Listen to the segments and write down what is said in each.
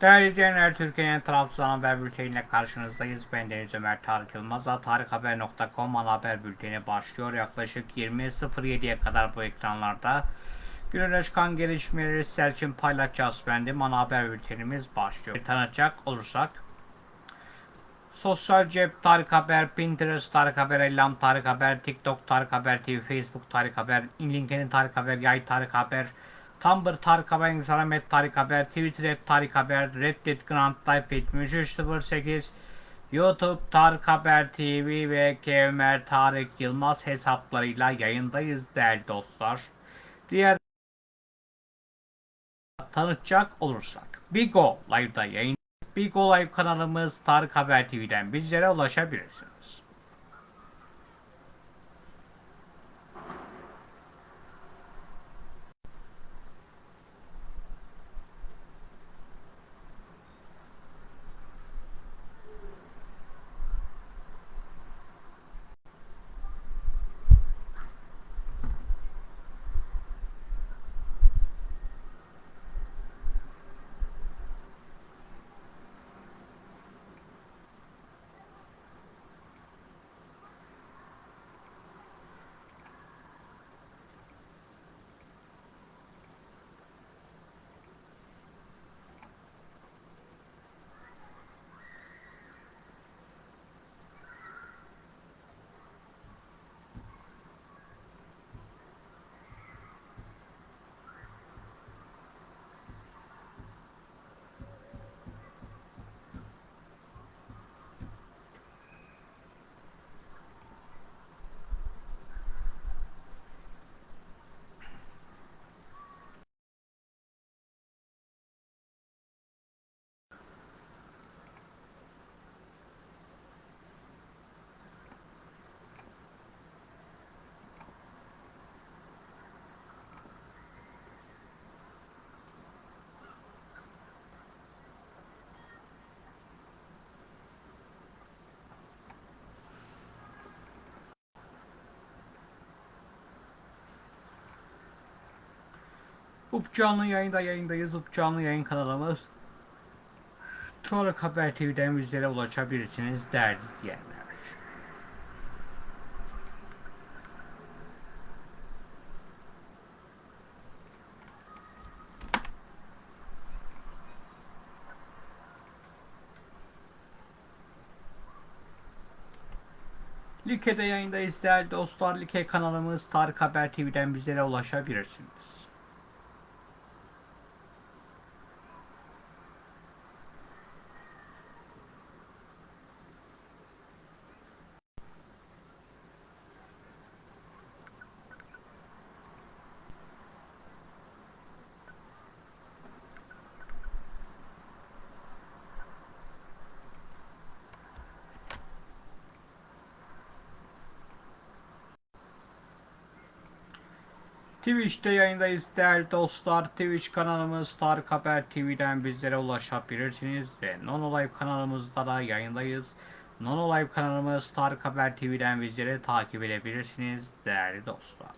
Değerli izleyenler, Türkiye'nin Trabzon Haber Bülteni'yle karşınızdayız. Ben Deniz Ömer Tarık Yılmaz. Tarikhaber.com ana haber bülteni başlıyor. Yaklaşık 20.07'ye kadar bu ekranlarda günün çıkan gelişmeleri sizler için paylaşacağız. Bendim ana haber bültenimiz başlıyor. Tanıtacak olursak Sosyal cep Tarık Haber, Pinterest Tarık Haber, Ellam Tarık Haber, TikTok Tarık Haber TV, Facebook Tarık Haber, LinkedIn Tarık Haber, Yay Tarık Haber, Tumblr Tarık Haber, Instagram et Tarık Haber, Twitter et Tarık Haber, Reddit Grand Type 7308, YouTube Tarık Haber TV ve Kemer Tarık Yılmaz hesaplarıyla yayındayız değerli dostlar. Diğer tanıtacak olursak Bigo Live'da yayın Bigo Live kanalımız Tarık Haber TV'den bizlere ulaşabilirsiniz. Up canlı yayında yayındayız. Up canlı yayın kanalımız. Tarık Haber TV'den bizlere ulaşabilirsiniz değerli izleyenler. Like'de yayındayız değerli dostlar. Like kanalımız Tarık Haber TV'den bizlere ulaşabilirsiniz. Twitch'te yayındayız değerli dostlar. Twitch kanalımız Tarık Haber TV'den bizlere ulaşabilirsiniz ve Nono Live kanalımızda da yayındayız. Nono Live kanalımız Tarık Haber TV'den bizleri takip edebilirsiniz değerli dostlar.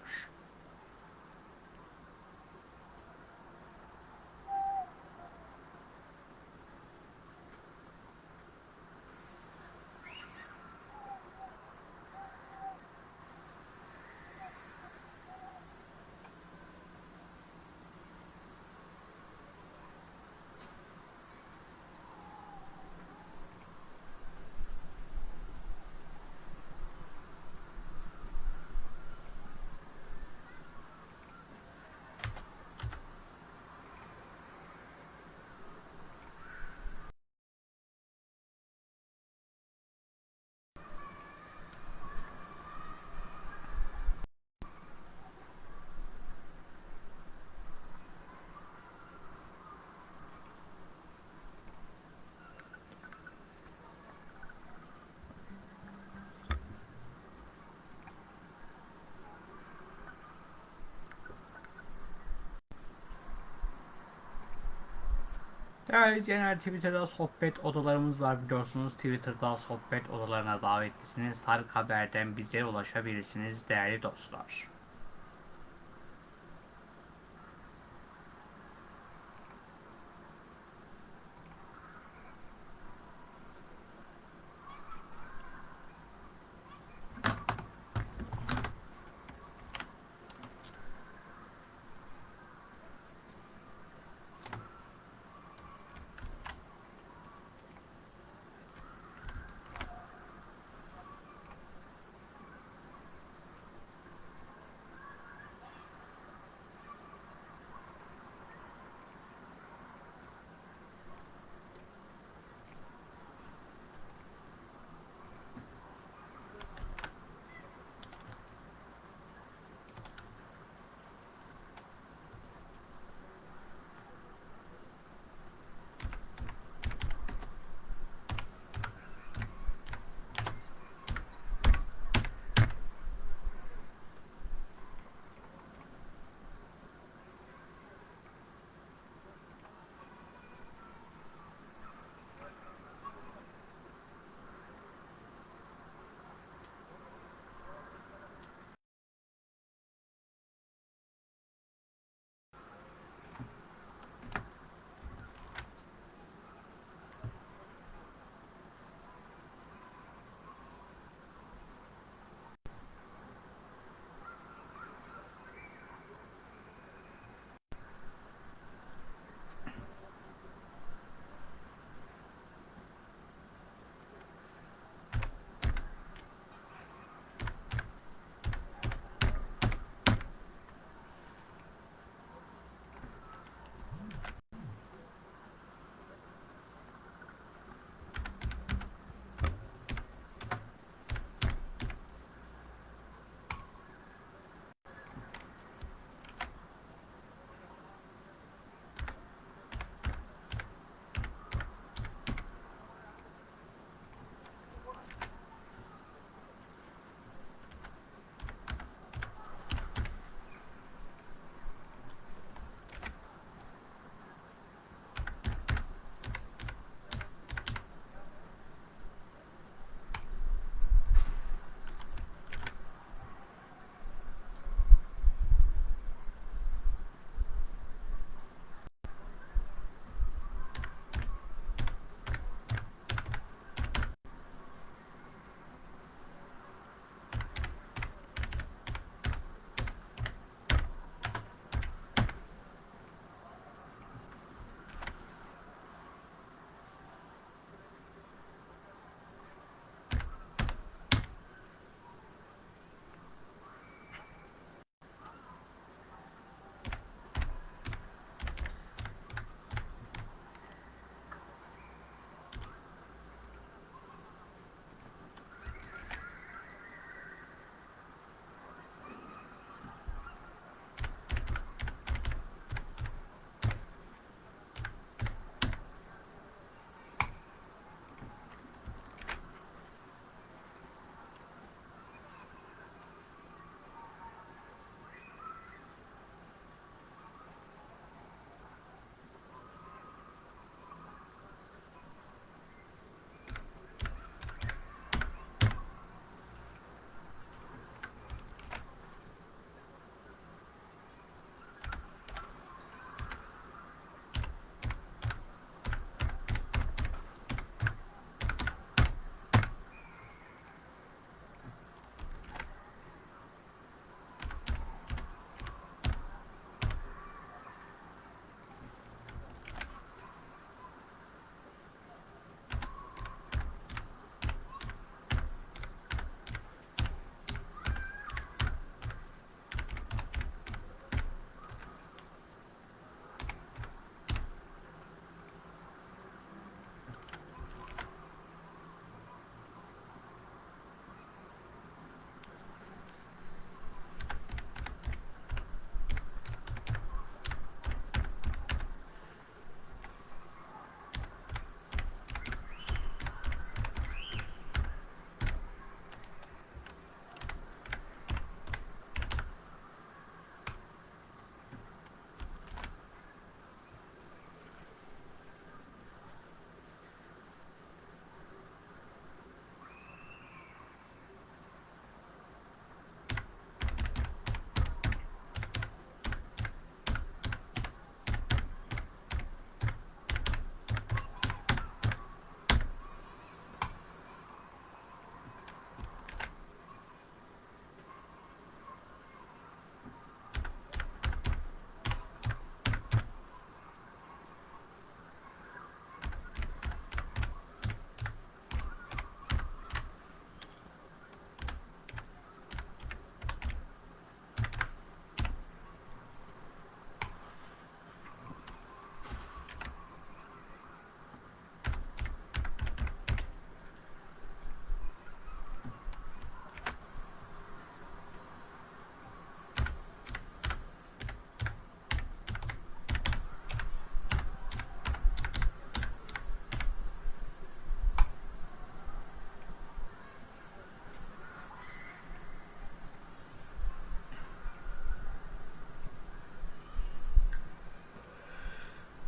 Değerli izleyenler Twitter'da sohbet odalarımız var biliyorsunuz. Twitter'da sohbet odalarına davetlisiniz. Tarık Haber'den bize ulaşabilirsiniz değerli dostlar.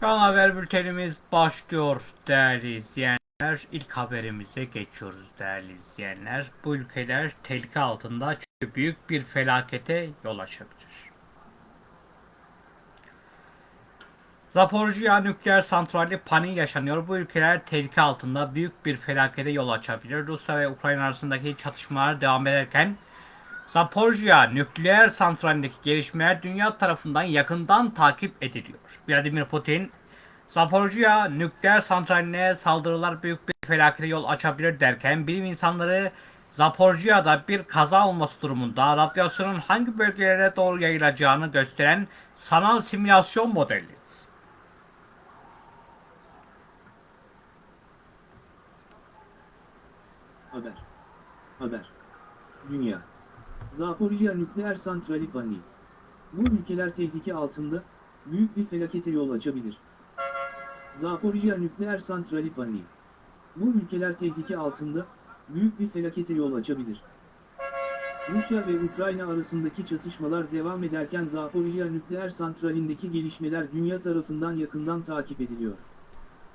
Şu an haber bültenimiz başlıyor değerli izleyenler. İlk haberimize geçiyoruz değerli izleyenler. Bu ülkeler tehlike altında çünkü büyük bir felakete yol açabilir. Zaporojye nükleer santrali paniği yaşanıyor. Bu ülkeler tehlike altında büyük bir felakete yol açabilir. Rusya ve Ukrayna arasındaki çatışmalar devam ederken Zaporojye nükleer santralindeki gelişmeler dünya tarafından yakından takip ediliyor. Vladimir Putin, Zaporojye nükleer santraline saldırılar büyük bir felakete yol açabilir derken bilim insanları Zaporojye'de bir kaza olması durumunda radyasyonun hangi bölgelere doğru yayılacağını gösteren sanal simülasyon modeli. Haber. Haber. Dünya. Zaporijya nükleer santrali paniği. Bu ülkeler tehlike altında, büyük bir felakete yol açabilir. Zaporijya nükleer santrali paniği. Bu ülkeler tehlike altında, büyük bir felakete yol açabilir. Rusya ve Ukrayna arasındaki çatışmalar devam ederken Zaporijya nükleer santralindeki gelişmeler dünya tarafından yakından takip ediliyor.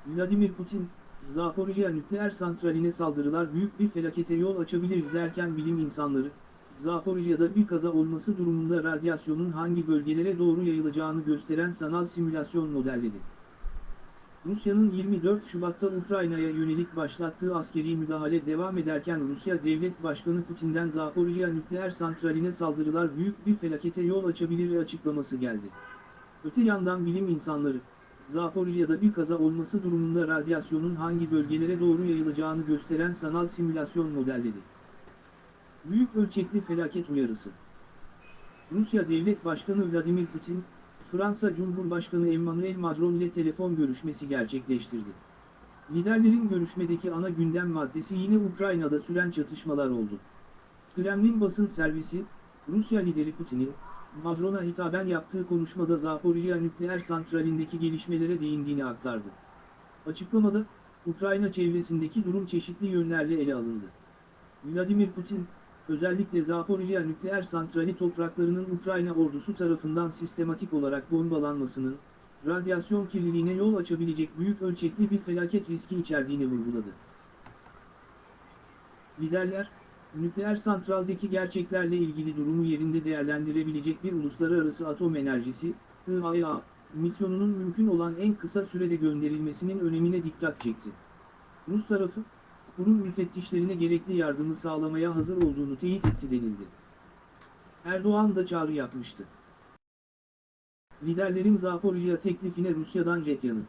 Vladimir Putin, Zaporijya nükleer santraline saldırılar büyük bir felakete yol açabilir derken bilim insanları, Zaporijya'da bir kaza olması durumunda radyasyonun hangi bölgelere doğru yayılacağını gösteren sanal simülasyon modelledi. Rusya'nın 24 Şubat'ta Ukrayna'ya yönelik başlattığı askeri müdahale devam ederken Rusya Devlet Başkanı Putin'den Zaporijya nükleer santraline saldırılar büyük bir felakete yol açabilir açıklaması geldi. Öte yandan bilim insanları, Zaporijya'da bir kaza olması durumunda radyasyonun hangi bölgelere doğru yayılacağını gösteren sanal simülasyon modelledi. Büyük ölçekli felaket uyarısı. Rusya Devlet Başkanı Vladimir Putin, Fransa Cumhurbaşkanı Emmanuel Macron ile telefon görüşmesi gerçekleştirdi. Liderlerin görüşmedeki ana gündem maddesi yine Ukrayna'da süren çatışmalar oldu. Kremlin basın servisi, Rusya lideri Putin'in, Macron'a hitaben yaptığı konuşmada Zaporijya nükleer santralindeki gelişmelere değindiğini aktardı. Açıklamada, Ukrayna çevresindeki durum çeşitli yönlerle ele alındı. Vladimir Putin, özellikle Zaporijya nükleer santrali topraklarının Ukrayna ordusu tarafından sistematik olarak bombalanmasının, radyasyon kirliliğine yol açabilecek büyük ölçekli bir felaket riski içerdiğini vurguladı. Liderler, nükleer santraldeki gerçeklerle ilgili durumu yerinde değerlendirebilecek bir uluslararası atom enerjisi, IAEA, misyonunun mümkün olan en kısa sürede gönderilmesinin önemine dikkat çekti. Rus tarafı, kurum müfettişlerine gerekli yardımı sağlamaya hazır olduğunu teyit etti denildi. Erdoğan da çağrı yapmıştı. Liderlerin Zaporijya teklifine Rusya'dan jet yanıt.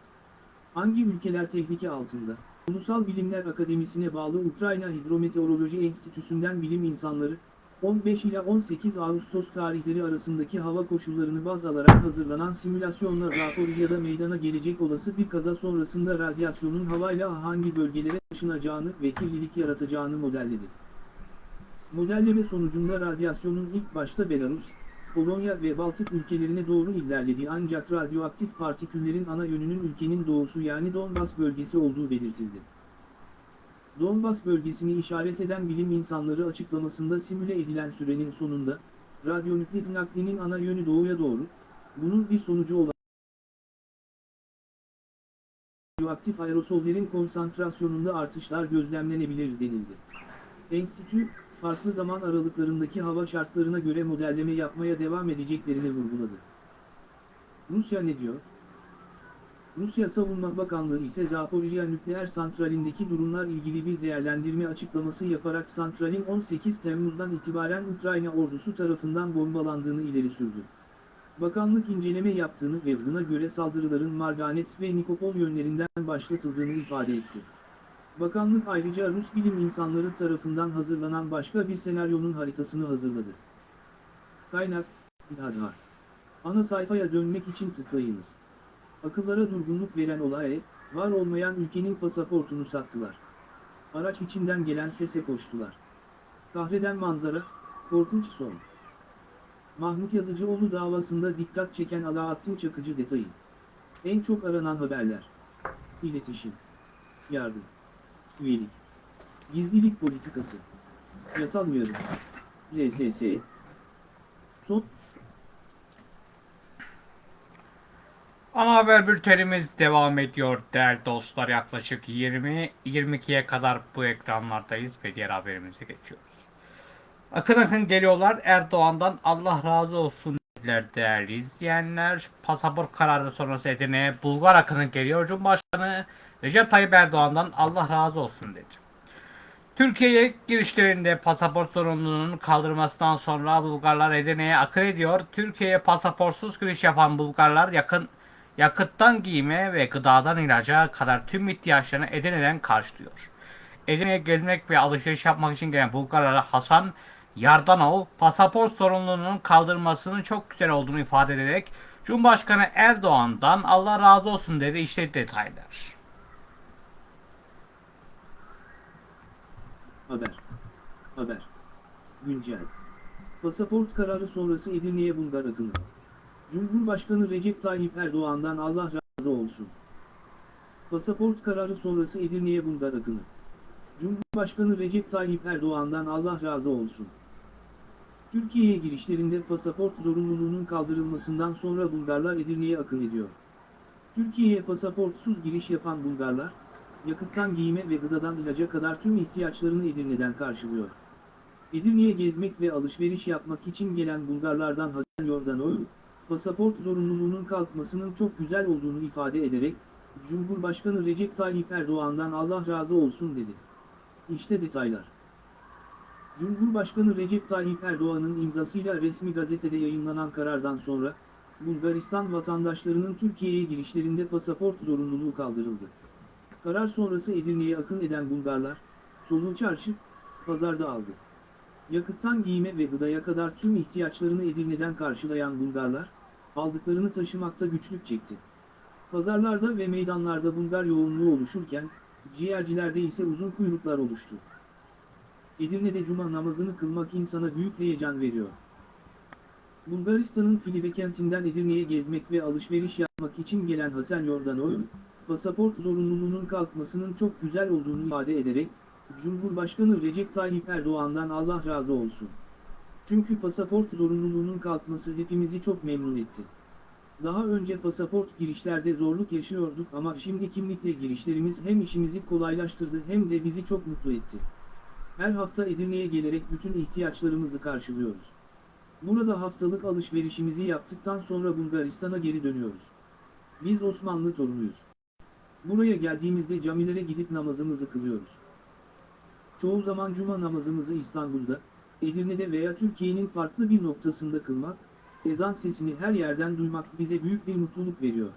Hangi ülkeler tehlike altında? Ulusal Bilimler Akademisi'ne bağlı Ukrayna Hidrometeoroloji Enstitüsü'nden bilim insanları, 15 ila 18 Ağustos tarihleri arasındaki hava koşullarını baz alarak hazırlanan simülasyonla Zaporijya'da meydana gelecek olası bir kaza sonrasında radyasyonun havayla hangi bölgelere taşınacağını ve kirlilik yaratacağını modelledi. Modelleme sonucunda radyasyonun ilk başta Belarus, Polonya ve Baltık ülkelerine doğru ilerlediği ancak radyoaktif partiküllerin ana yönünün ülkenin doğusu yani Donbas bölgesi olduğu belirtildi. Donbas bölgesini işaret eden bilim insanları açıklamasında simüle edilen sürenin sonunda, radyonükleik naklinin ana yönü doğuya doğru, bunun bir sonucu olan radyoaktif aerosollerin konsantrasyonunda artışlar gözlemlenebilir denildi. Enstitü, farklı zaman aralıklarındaki hava şartlarına göre modelleme yapmaya devam edeceklerini vurguladı. Rusya ne diyor? Rusya Savunma Bakanlığı ise Zaporijya nükleer santralindeki durumlar ilgili bir değerlendirme açıklaması yaparak santralin 18 Temmuz'dan itibaren Ukrayna ordusu tarafından bombalandığını ileri sürdü. Bakanlık inceleme yaptığını ve buna göre saldırıların Marganets ve Nikopol yönlerinden başlatıldığını ifade etti. Bakanlık ayrıca Rus bilim insanları tarafından hazırlanan başka bir senaryonun haritasını hazırladı. Kaynak, İHADHAR. Ana sayfaya dönmek için tıklayınız. Akıllara durgunluk veren olay, var olmayan ülkenin pasaportunu sattılar. Araç içinden gelen sese koştular. Kahreden manzara, korkunç son. Mahmut Yazıcıoğlu davasında dikkat çeken Alaaddin Çakıcı detayı. En çok aranan haberler. İletişim. Yardım. Üyelik. Gizlilik politikası. Yasal uyarı. LSS. Son Ana haber bültenimiz devam ediyor değerli dostlar. Yaklaşık 20-22'ye kadar bu ekranlardayız ve diğer haberimize geçiyoruz. Akın akın geliyorlar Erdoğan'dan Allah razı olsun dediler değerli izleyenler. Pasaport kararı sonrası Edirne'ye Bulgar akını geliyor. Cumhurbaşkanı Recep Tayyip Erdoğan'dan Allah razı olsun dedi. Türkiye'ye girişlerinde pasaport zorunluluğunun kaldırmasından sonra Bulgarlar Edirne'ye akın ediyor. Türkiye'ye pasaportsuz giriş yapan Bulgarlar yakın yakıttan giyime ve gıdadan ilaca kadar tüm ihtiyaçlarını Edirne'den karşılıyor. Edirne'ye gezmek ve alışveriş yapmak için gelen Bulgarlara Hasan Yardanov pasaport sorumluluğunun kaldırmasının çok güzel olduğunu ifade ederek Cumhurbaşkanı Erdoğan'dan Allah razı olsun dedi işte detaylar. Haber. Haber. Güncel. Pasaport kararı sonrası Edirne'ye Bulgar akını. Cumhurbaşkanı Recep Tayyip Erdoğan'dan Allah razı olsun. Pasaport kararı sonrası Edirne'ye Bulgar akını. Cumhurbaşkanı Recep Tayyip Erdoğan'dan Allah razı olsun. Türkiye'ye girişlerinde pasaport zorunluluğunun kaldırılmasından sonra Bulgarlar Edirne'ye akın ediyor. Türkiye'ye pasaportsuz giriş yapan Bulgarlar, yakıttan giyime ve gıdadan ilaca kadar tüm ihtiyaçlarını Edirne'den karşılıyor. Edirne'ye gezmek ve alışveriş yapmak için gelen Bulgarlardan Hasan Yordanov, pasaport zorunluluğunun kalkmasının çok güzel olduğunu ifade ederek, Cumhurbaşkanı Recep Tayyip Erdoğan'dan Allah razı olsun dedi. İşte detaylar. Cumhurbaşkanı Recep Tayyip Erdoğan'ın imzasıyla resmi gazetede yayınlanan karardan sonra, Bulgaristan vatandaşlarının Türkiye'ye girişlerinde pasaport zorunluluğu kaldırıldı. Karar sonrası Edirne'ye akın eden Bulgarlar, Solu Çarşı, pazarda aldı. Yakıttan giyime ve gıdaya kadar tüm ihtiyaçlarını Edirne'den karşılayan Bulgarlar, aldıklarını taşımakta güçlük çekti. Pazarlarda ve meydanlarda Bulgar yoğunluğu oluşurken, ciğercilerde ise uzun kuyruklar oluştu. Edirne'de cuma namazını kılmak insana büyük heyecan veriyor. Bulgaristan'ın Filibe kentinden Edirne'ye gezmek ve alışveriş yapmak için gelen Hasan Yordanov, pasaport zorunluluğunun kalkmasının çok güzel olduğunu ifade ederek, Cumhurbaşkanı Recep Tayyip Erdoğan'dan Allah razı olsun. Çünkü pasaport zorunluluğunun kalkması hepimizi çok memnun etti. Daha önce pasaport girişlerde zorluk yaşıyorduk ama şimdi kimlikle girişlerimiz hem işimizi kolaylaştırdı hem de bizi çok mutlu etti. Her hafta Edirne'ye gelerek bütün ihtiyaçlarımızı karşılıyoruz. Burada haftalık alışverişimizi yaptıktan sonra Bulgaristan'a geri dönüyoruz. Biz Osmanlı torunuyuz. Buraya geldiğimizde camilere gidip namazımızı kılıyoruz. Çoğu zaman cuma namazımızı İstanbul'da, Edirne'de veya Türkiye'nin farklı bir noktasında kılmak, ezan sesini her yerden duymak bize büyük bir mutluluk veriyor.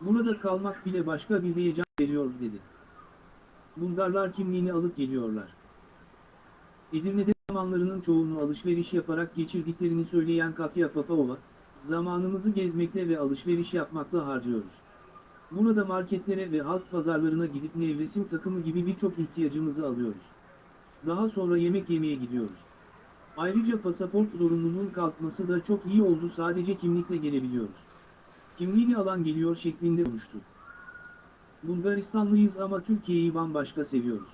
Burada kalmak bile başka bir heyecan veriyor dedi. Bulgarlar kimliğini alıp geliyorlar. Edirne'de zamanlarının çoğunu alışveriş yaparak geçirdiklerini söyleyen Katya Papavova, zamanımızı gezmekle ve alışveriş yapmakla harcıyoruz. Burada marketlere ve halk pazarlarına gidip nevresim takımı gibi birçok ihtiyacımızı alıyoruz. Daha sonra yemek yemeye gidiyoruz. Ayrıca pasaport zorunluluğun kalkması da çok iyi oldu sadece kimlikle gelebiliyoruz. Kimliğini alan geliyor şeklinde konuştu. Bulgaristanlıyız ama Türkiye'yi bambaşka seviyoruz.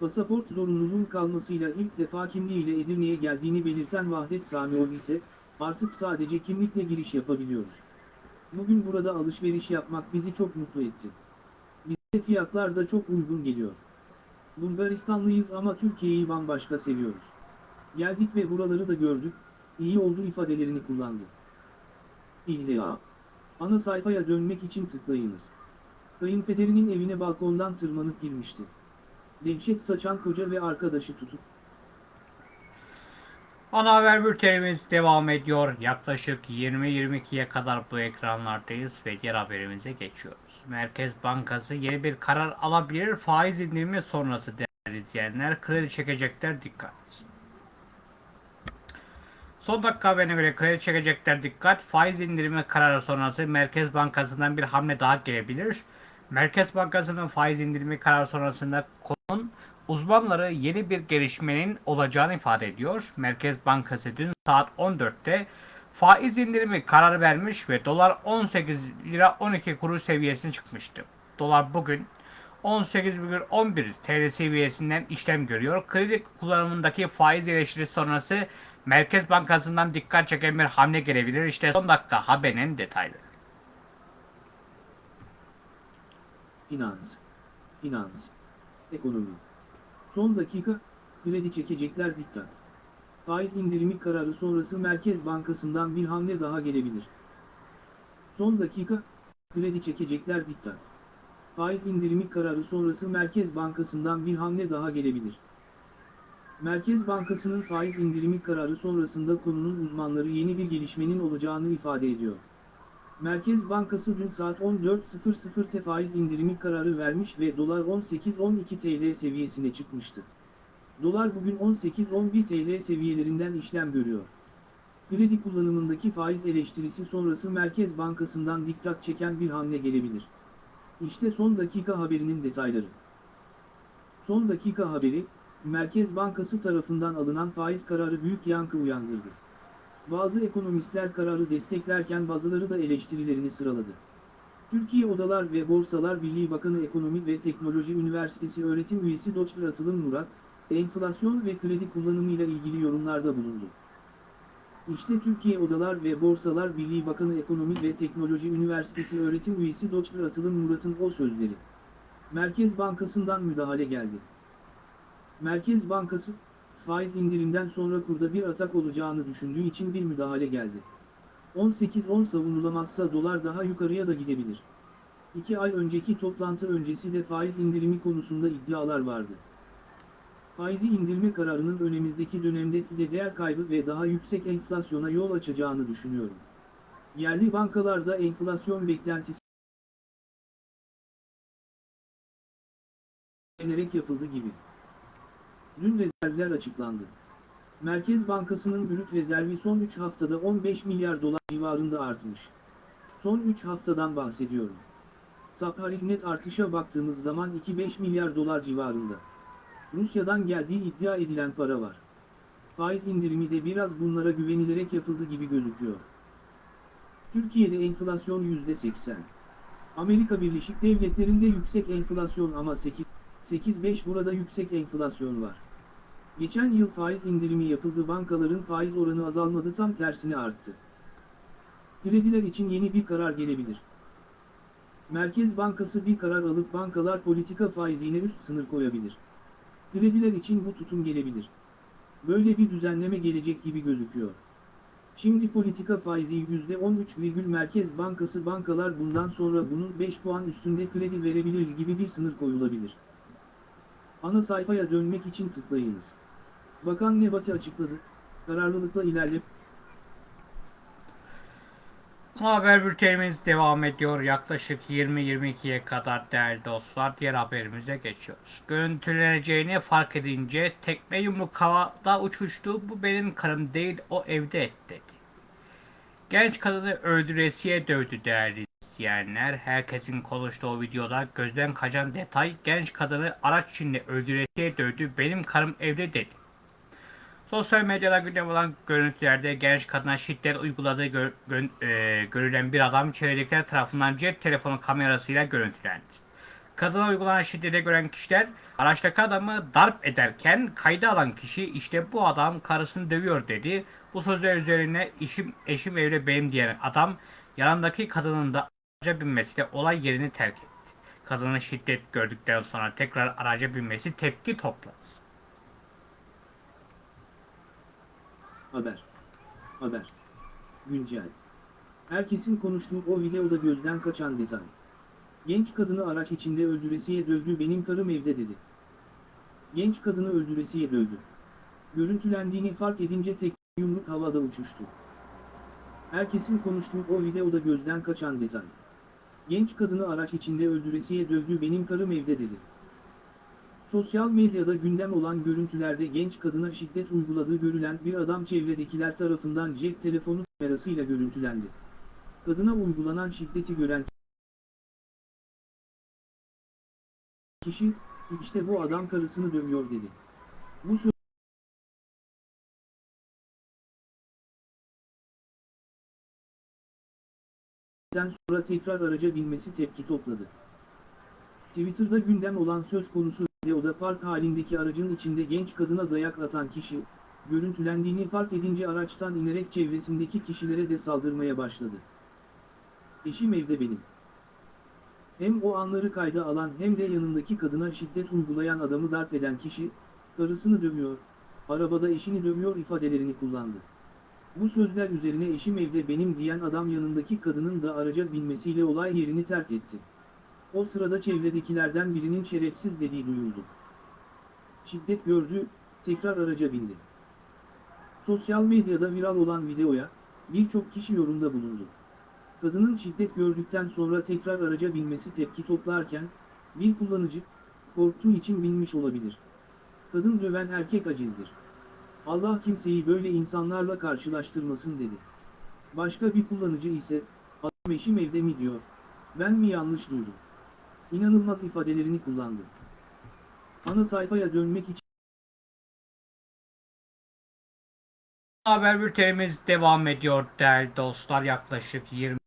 Pasaport zorunluluğun kalmasıyla ilk defa kimliğiyle Edirne'ye geldiğini belirten Vahdet Samiol ise, artık sadece kimlikle giriş yapabiliyoruz. Bugün burada alışveriş yapmak bizi çok mutlu etti. Bize fiyatlar da çok uygun geliyor. Bulgaristanlıyız ama Türkiye'yi bambaşka seviyoruz. Geldik ve buraları da gördük, iyi oldu ifadelerini kullandı. İlla. Ana sayfaya dönmek için tıklayınız. Kayınpederinin evine balkondan tırmanıp girmişti. Dehşet saçan koca ve arkadaşı tutup Ana haber bültenimiz devam ediyor. Yaklaşık 20-22'ye kadar bu ekranlardayız ve diğer haberimize geçiyoruz. Merkez Bankası yeni bir karar alabilir. Faiz indirimi sonrası değerli izleyenler kredi çekecekler dikkat. Son dakika haberine göre kredi çekecekler dikkat. Faiz indirimi kararı sonrası Merkez Bankası'ndan bir hamle daha gelebilir. Merkez Bankası'nın faiz indirimi kararı sonrasında konunun uzmanları yeni bir gelişmenin olacağını ifade ediyor. Merkez Bankası dün saat 14'te faiz indirimi kararı vermiş ve dolar 18 lira 12 kuruş seviyesine çıkmıştı. Dolar bugün 18,11 TL seviyesinden işlem görüyor. Kredi kullanımındaki faiz eleştirisi sonrası Merkez Bankası'ndan dikkat çeken bir hamle gelebilir. İşte son dakika haberin detayları. Finans, finans, ekonomi. Son dakika, kredi çekecekler dikkat. Faiz indirimi kararı sonrası Merkez Bankası'ndan bir hamle daha gelebilir. Son dakika, kredi çekecekler dikkat. Faiz indirimi kararı sonrası Merkez Bankası'ndan bir hamle daha gelebilir. Merkez Bankası'nın faiz indirimi kararı sonrasında konunun uzmanları yeni bir gelişmenin olacağını ifade ediyor. Merkez Bankası dün saat 14.00'te faiz indirimi kararı vermiş ve dolar 18-12 TL seviyesine çıkmıştı. Dolar bugün 18-11 TL seviyelerinden işlem görüyor. Kredi kullanımındaki faiz eleştirisi sonrası Merkez Bankası'ndan dikkat çeken bir hamle gelebilir. İşte son dakika haberinin detayları. Son dakika haberi, Merkez Bankası tarafından alınan faiz kararı büyük yankı uyandırdı. Bazı ekonomistler kararı desteklerken bazıları da eleştirilerini sıraladı. Türkiye Odalar ve Borsalar Birliği Bakanı Ekonomi ve Teknoloji Üniversitesi öğretim üyesi Dr. Atılım Murat, enflasyon ve kredi kullanımıyla ilgili yorumlarda bulundu. İşte Türkiye Odalar ve Borsalar Birliği Bakanı Ekonomi ve Teknoloji Üniversitesi öğretim üyesi Dr. Atılım Murat'ın o sözleri. Merkez Bankası'ndan müdahale geldi. Merkez Bankası, faiz indirimden sonra kurda bir atak olacağını düşündüğü için bir müdahale geldi. 18-10 savunulamazsa dolar daha yukarıya da gidebilir. İki ay önceki toplantı öncesi de faiz indirimi konusunda iddialar vardı. Faizi indirme kararının önümüzdeki dönemde de değer kaybı ve daha yüksek enflasyona yol açacağını düşünüyorum. Yerli bankalarda enflasyon beklentisi yapıldı gibi. Dün rezervler açıklandı. Merkez Bankası'nın brüt rezervi son 3 haftada 15 milyar dolar civarında artmış. Son 3 haftadan bahsediyorum. Saparik net artışa baktığımız zaman 2-5 milyar dolar civarında. Rusya'dan geldiği iddia edilen para var. Faiz indirimi de biraz bunlara güvenilerek yapıldı gibi gözüküyor. Türkiye'de enflasyon %80. Amerika Birleşik Devletleri'nde yüksek enflasyon ama 8, 8-5 burada yüksek enflasyon var. Geçen yıl faiz indirimi yapıldı bankaların faiz oranı azalmadı tam tersine arttı. Krediler için yeni bir karar gelebilir. Merkez Bankası bir karar alıp bankalar politika faizine üst sınır koyabilir. Krediler için bu tutum gelebilir. Böyle bir düzenleme gelecek gibi gözüküyor. Şimdi politika faizi %13, Merkez Bankası bankalar bundan sonra bunun 5 puan üstünde kredi verebilir gibi bir sınır koyulabilir. Ana sayfaya dönmek için tıklayınız. Bakan Nebati açıkladı. Kararlılıkla ilerle. Haber bültenimiz devam ediyor. Yaklaşık 20-22'ye kadar değerli dostlar diğer haberimize geçiyoruz. Görüntüleneceğini fark edince tekme yumruk havada uçuştu. Bu benim karım değil o evde et dedi. Genç kadını öldüresiye dövdü değerli izleyenler. Herkesin konuştuğu videoda gözden kaçan detay genç kadını araç içinde öldüresiye dövdü. Benim karım evde dedi. Sosyal medyada gündem olan görüntülerde genç kadına şiddet uyguladığı gör, gö- e, görülen bir adam çevredekiler tarafından cep telefonu kamerasıyla görüntülendi. Kadına uygulanan şiddete gören kişiler araçtaki adamı darp ederken kayda alan kişi işte bu adam karısını dövüyor dedi. Bu sözler üzerine işim eşim evde benim diyen adam yanındaki kadının da araca binmesiyle olay yerini terk etti. Kadının şiddet gördükten sonra tekrar araca binmesi tepki topladı. Haber. Haber. Güncel. Herkesin konuştuğu o videoda gözden kaçan detay. Genç kadını araç içinde öldüresiye dövdü benim karım evde dedi. Genç kadını öldüresiye dövdü. Görüntülendiğini fark edince tek yumruk havada uçuştu. Herkesin konuştuğu o videoda gözden kaçan detay. Genç kadını araç içinde öldüresiye dövdü benim karım evde dedi. Sosyal medyada gündem olan görüntülerde genç kadına şiddet uyguladığı görülen bir adam çevredekiler tarafından cep telefonu kamerasıyla görüntülendi. Kadına uygulanan şiddeti gören kişi, işte bu adam karısını dövüyor dedi. Bu sözden sonra tekrar araca binmesi tepki topladı. Twitter'da gündem olan söz konusu videoda park halindeki aracın içinde genç kadına dayak atan kişi, görüntülendiğini fark edince araçtan inerek çevresindeki kişilere de saldırmaya başladı. Eşim evde benim. Hem o anları kayda alan hem de yanındaki kadına şiddet uygulayan adamı darp eden kişi, karısını dövüyor, arabada eşini dövüyor ifadelerini kullandı. Bu sözler üzerine eşim evde benim diyen adam yanındaki kadının da araca binmesiyle olay yerini terk etti. O sırada çevredekilerden birinin şerefsiz dediği duyuldu. Şiddet gördü, tekrar araca bindi. Sosyal medyada viral olan videoya, birçok kişi yorumda bulundu. Kadının şiddet gördükten sonra tekrar araca binmesi tepki toplarken, bir kullanıcı, korktuğu için binmiş olabilir. Kadın döven erkek acizdir. Allah kimseyi böyle insanlarla karşılaştırmasın dedi. Başka bir kullanıcı ise, adam eşim evde mi diyor, ben mi yanlış duydum? İnanılmaz ifadelerini kullandı. Ana sayfaya dönmek için Haber bültenimiz devam ediyor değerli dostlar. Yaklaşık 20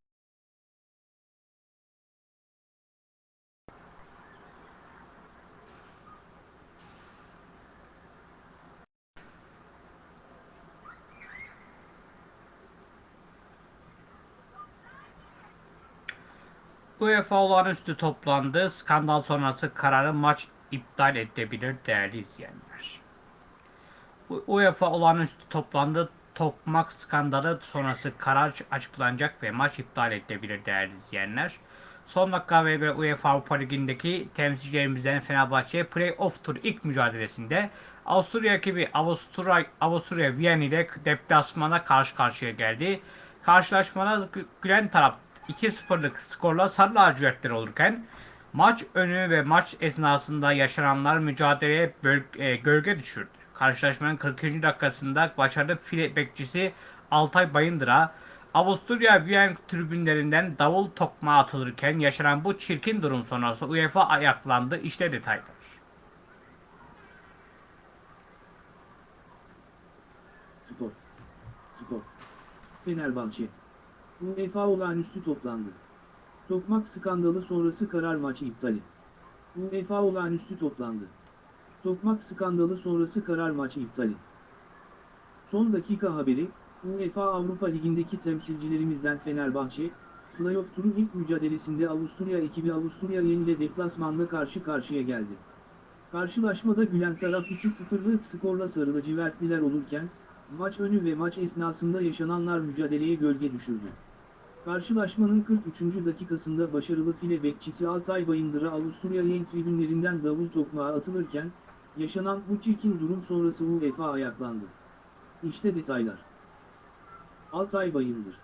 UEFA olağanüstü toplandı. Skandal sonrası kararı maç iptal edebilir değerli izleyenler. UEFA olağanüstü toplandı. Tokmak skandalı sonrası karar açıklanacak ve maç iptal edilebilir değerli izleyenler. Son dakika göre UEFA Avrupa Ligi'ndeki temsilcilerimizden Fenerbahçe Play-Off Tur ilk mücadelesinde Avusturya ekibi Avusturya, Avusturya Viyana ile deplasmana karşı karşıya geldi. Karşılaşmada gü- gülen taraf 2-0'lık skorla sarı lacivertler olurken maç önü ve maç esnasında yaşananlar mücadeleye e, gölge düşürdü. Karşılaşmanın 40. dakikasında başarılı file bekçisi Altay Bayındır'a Avusturya Viyana tribünlerinden davul tokmağı atılırken yaşanan bu çirkin durum sonrası UEFA ayaklandı. İşte detaylar. Spor. Spor. Fenerbahçe. UEFA olağanüstü toplandı. Tokmak skandalı sonrası karar maçı iptali. UEFA olağanüstü toplandı. Tokmak skandalı sonrası karar maçı iptali. Son dakika haberi, UEFA Avrupa Ligi'ndeki temsilcilerimizden Fenerbahçe, Playoff turu ilk mücadelesinde Avusturya ekibi Avusturya ile deplasmanla karşı karşıya geldi. Karşılaşmada gülen taraf 2-0'lık skorla sarı lacivertliler olurken, maç önü ve maç esnasında yaşananlar mücadeleye gölge düşürdü. Karşılaşmanın 43. dakikasında başarılı file bekçisi Altay Bayındır'a Avusturya yayın tribünlerinden davul tokmağı atılırken, yaşanan bu çirkin durum sonrası UEFA ayaklandı. İşte detaylar. Altay Bayındır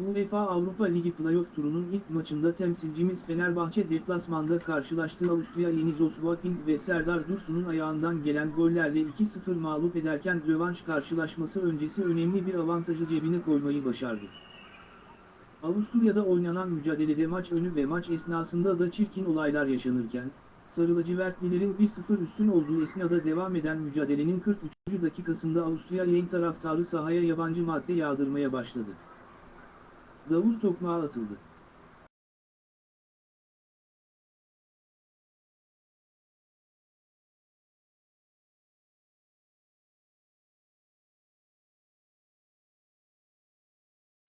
UEFA Avrupa Ligi Playoff turunun ilk maçında temsilcimiz Fenerbahçe deplasmanda karşılaştığı Avusturya Yeni Joswaking ve Serdar Dursun'un ayağından gelen gollerle 2-0 mağlup ederken rövanş karşılaşması öncesi önemli bir avantajı cebine koymayı başardı. Avusturya'da oynanan mücadelede maç önü ve maç esnasında da çirkin olaylar yaşanırken, Sarı lacivertlilerin 1-0 üstün olduğu esnada devam eden mücadelenin 43. dakikasında Avusturya yayın taraftarı sahaya yabancı madde yağdırmaya başladı. Davul tokmağı atıldı.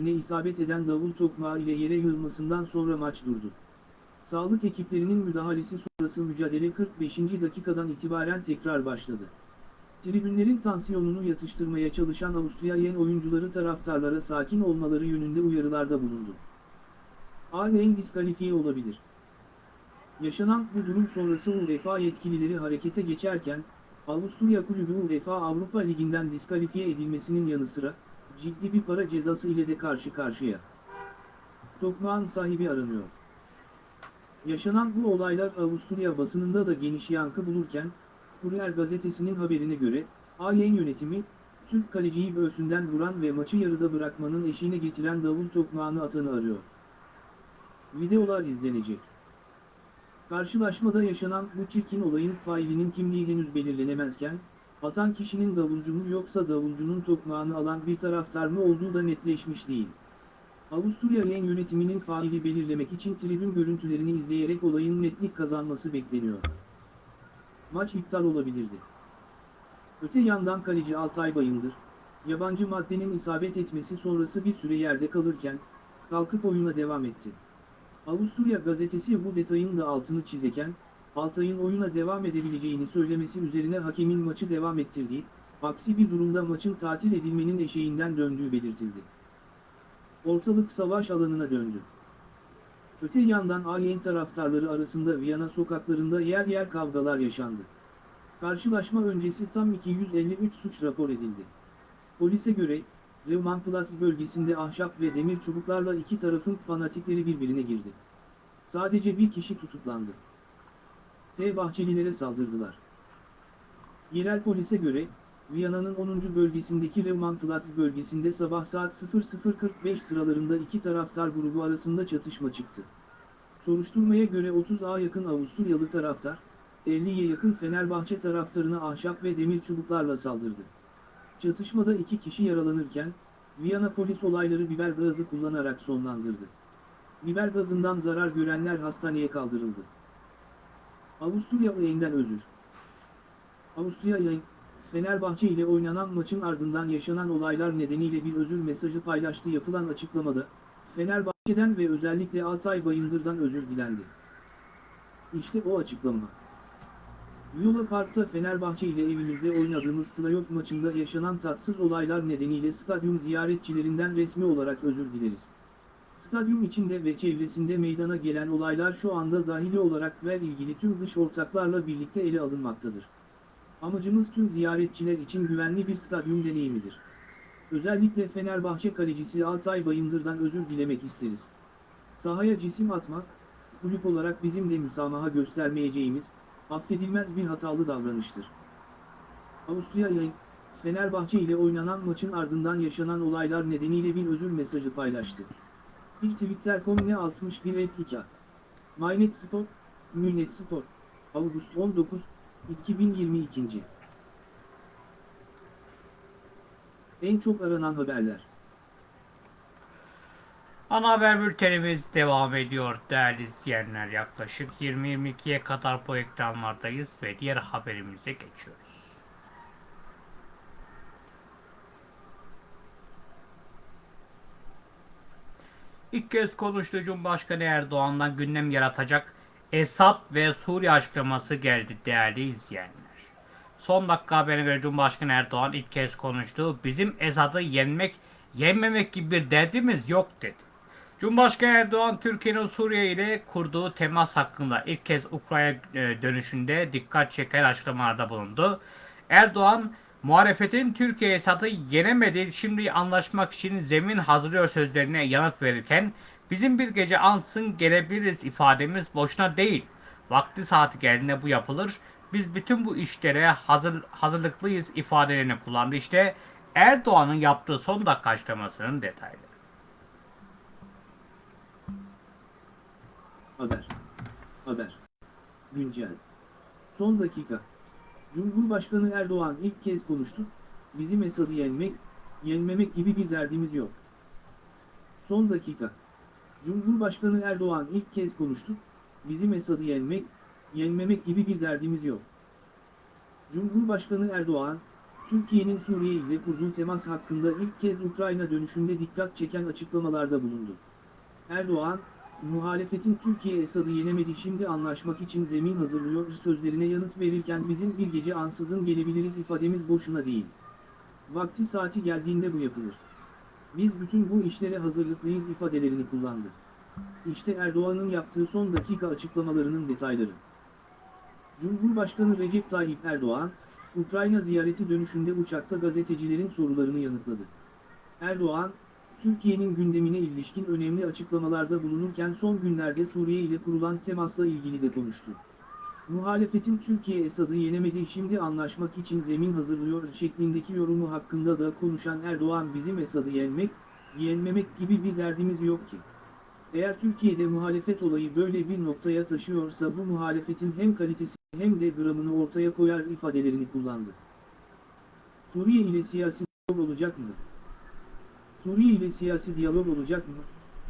ne isabet eden davul tokmağı ile yere yığılmasından sonra maç durdu. Sağlık ekiplerinin müdahalesi sonrası mücadele 45. dakikadan itibaren tekrar başladı. Tribünlerin tansiyonunu yatıştırmaya çalışan Avusturya oyuncuları taraftarlara sakin olmaları yönünde uyarılarda bulundu. Aleyhine diskalifiye olabilir. Yaşanan bu durum sonrası UEFA yetkilileri harekete geçerken, Avusturya Kulübü UEFA Avrupa Ligi'nden diskalifiye edilmesinin yanı sıra, ciddi bir para cezası ile de karşı karşıya. Tokmağın sahibi aranıyor. Yaşanan bu olaylar Avusturya basınında da geniş yankı bulurken, Kurier gazetesinin haberine göre, Alyen yönetimi, Türk kaleciyi göğsünden vuran ve maçı yarıda bırakmanın eşiğine getiren davul tokmağını atanı arıyor. Videolar izlenecek. Karşılaşmada yaşanan bu çirkin olayın failinin kimliği henüz belirlenemezken, atan kişinin davulcu mu yoksa davulcunun tokmağını alan bir taraftar mı olduğu da netleşmiş değil. Avusturya Yen yönetiminin faili belirlemek için tribün görüntülerini izleyerek olayın netlik kazanması bekleniyor. Maç iptal olabilirdi. Öte yandan kaleci Altay Bayındır, yabancı maddenin isabet etmesi sonrası bir süre yerde kalırken, kalkıp oyuna devam etti. Avusturya gazetesi bu detayın da altını çizeken, Altay'ın oyuna devam edebileceğini söylemesi üzerine hakemin maçı devam ettirdiği, aksi bir durumda maçın tatil edilmenin eşeğinden döndüğü belirtildi. Ortalık savaş alanına döndü. Öte yandan AYN taraftarları arasında Viyana sokaklarında yer yer kavgalar yaşandı. Karşılaşma öncesi tam 253 suç rapor edildi. Polise göre, Reumanplatz bölgesinde ahşap ve demir çubuklarla iki tarafın fanatikleri birbirine girdi. Sadece bir kişi tutuklandı. F. Bahçelilere saldırdılar. Yerel polise göre, Viyana'nın 10. bölgesindeki Reumanplatz bölgesinde sabah saat 00.45 sıralarında iki taraftar grubu arasında çatışma çıktı. Soruşturmaya göre 30'a yakın Avusturyalı taraftar, 50'ye yakın Fenerbahçe taraftarına ahşap ve demir çubuklarla saldırdı. Çatışmada iki kişi yaralanırken, Viyana polis olayları biber gazı kullanarak sonlandırdı. Biber gazından zarar görenler hastaneye kaldırıldı. Avusturya yayından özür. Avusturya yayın, Fenerbahçe ile oynanan maçın ardından yaşanan olaylar nedeniyle bir özür mesajı paylaştı yapılan açıklamada, Fenerbahçe'den ve özellikle Altay Bayındır'dan özür dilendi. İşte o açıklama. Viola Park'ta Fenerbahçe ile evimizde oynadığımız playoff maçında yaşanan tatsız olaylar nedeniyle stadyum ziyaretçilerinden resmi olarak özür dileriz. Stadyum içinde ve çevresinde meydana gelen olaylar şu anda dahili olarak ve ilgili tüm dış ortaklarla birlikte ele alınmaktadır. Amacımız tüm ziyaretçiler için güvenli bir stadyum deneyimidir. Özellikle Fenerbahçe kalecisi Altay Bayındır'dan özür dilemek isteriz. Sahaya cisim atmak, kulüp olarak bizim de müsamaha göstermeyeceğimiz, affedilmez bir hatalı davranıştır. Avusturya yayın, Fenerbahçe ile oynanan maçın ardından yaşanan olaylar nedeniyle bir özür mesajı paylaştı. Bir Twitter.com ne 61 2 Mynet Spor, Münet Spor, Ağustos 19, 2022. En çok aranan haberler. Ana haber bültenimiz devam ediyor değerli izleyenler. Yaklaşık 20-22'ye kadar bu ekranlardayız ve diğer haberimize geçiyoruz. İlk kez konuştuğu Cumhurbaşkanı Erdoğan'dan gündem yaratacak Esad ve Suriye açıklaması geldi değerli izleyenler. Son dakika haberine göre Cumhurbaşkanı Erdoğan ilk kez konuştu. Bizim Esad'ı yenmek, yenmemek gibi bir derdimiz yok dedi. Cumhurbaşkanı Erdoğan Türkiye'nin Suriye ile kurduğu temas hakkında ilk kez Ukrayna e, dönüşünde dikkat çeken açıklamalarda bulundu. Erdoğan muhalefetin Türkiye Esad'ı yenemedi şimdi anlaşmak için zemin hazırlıyor sözlerine yanıt verirken bizim bir gece ansın gelebiliriz ifademiz boşuna değil. Vakti saati geldiğinde bu yapılır. Biz bütün bu işlere hazır, hazırlıklıyız ifadelerini kullandı. İşte Erdoğan'ın yaptığı son dakika açıklamasının detayları. Haber. Haber. Güncel. Son dakika. Cumhurbaşkanı Erdoğan ilk kez konuştu. Bizim Esad'ı yenmek, yenmemek gibi bir derdimiz yok. Son dakika. Cumhurbaşkanı Erdoğan ilk kez konuştu. Bizim Esad'ı yenmek, yenmemek gibi bir derdimiz yok. Cumhurbaşkanı Erdoğan, Türkiye'nin Suriye ile kurduğu temas hakkında ilk kez Ukrayna dönüşünde dikkat çeken açıklamalarda bulundu. Erdoğan, muhalefetin Türkiye Esad'ı yenemedi şimdi anlaşmak için zemin hazırlıyor sözlerine yanıt verirken bizim bir gece ansızın gelebiliriz ifademiz boşuna değil. Vakti saati geldiğinde bu yapılır. Biz bütün bu işlere hazırlıklıyız ifadelerini kullandı. İşte Erdoğan'ın yaptığı son dakika açıklamalarının detayları. Cumhurbaşkanı Recep Tayyip Erdoğan, Ukrayna ziyareti dönüşünde uçakta gazetecilerin sorularını yanıtladı. Erdoğan, Türkiye'nin gündemine ilişkin önemli açıklamalarda bulunurken son günlerde Suriye ile kurulan temasla ilgili de konuştu. Muhalefetin Türkiye Esad'ı yenemedi şimdi anlaşmak için zemin hazırlıyor şeklindeki yorumu hakkında da konuşan Erdoğan bizim Esad'ı yenmek, yenmemek gibi bir derdimiz yok ki. Eğer Türkiye'de muhalefet olayı böyle bir noktaya taşıyorsa bu muhalefetin hem kalitesi hem de gramını ortaya koyar ifadelerini kullandı. Suriye ile siyasi diyalog olacak mı? Suriye ile siyasi diyalog olacak mı?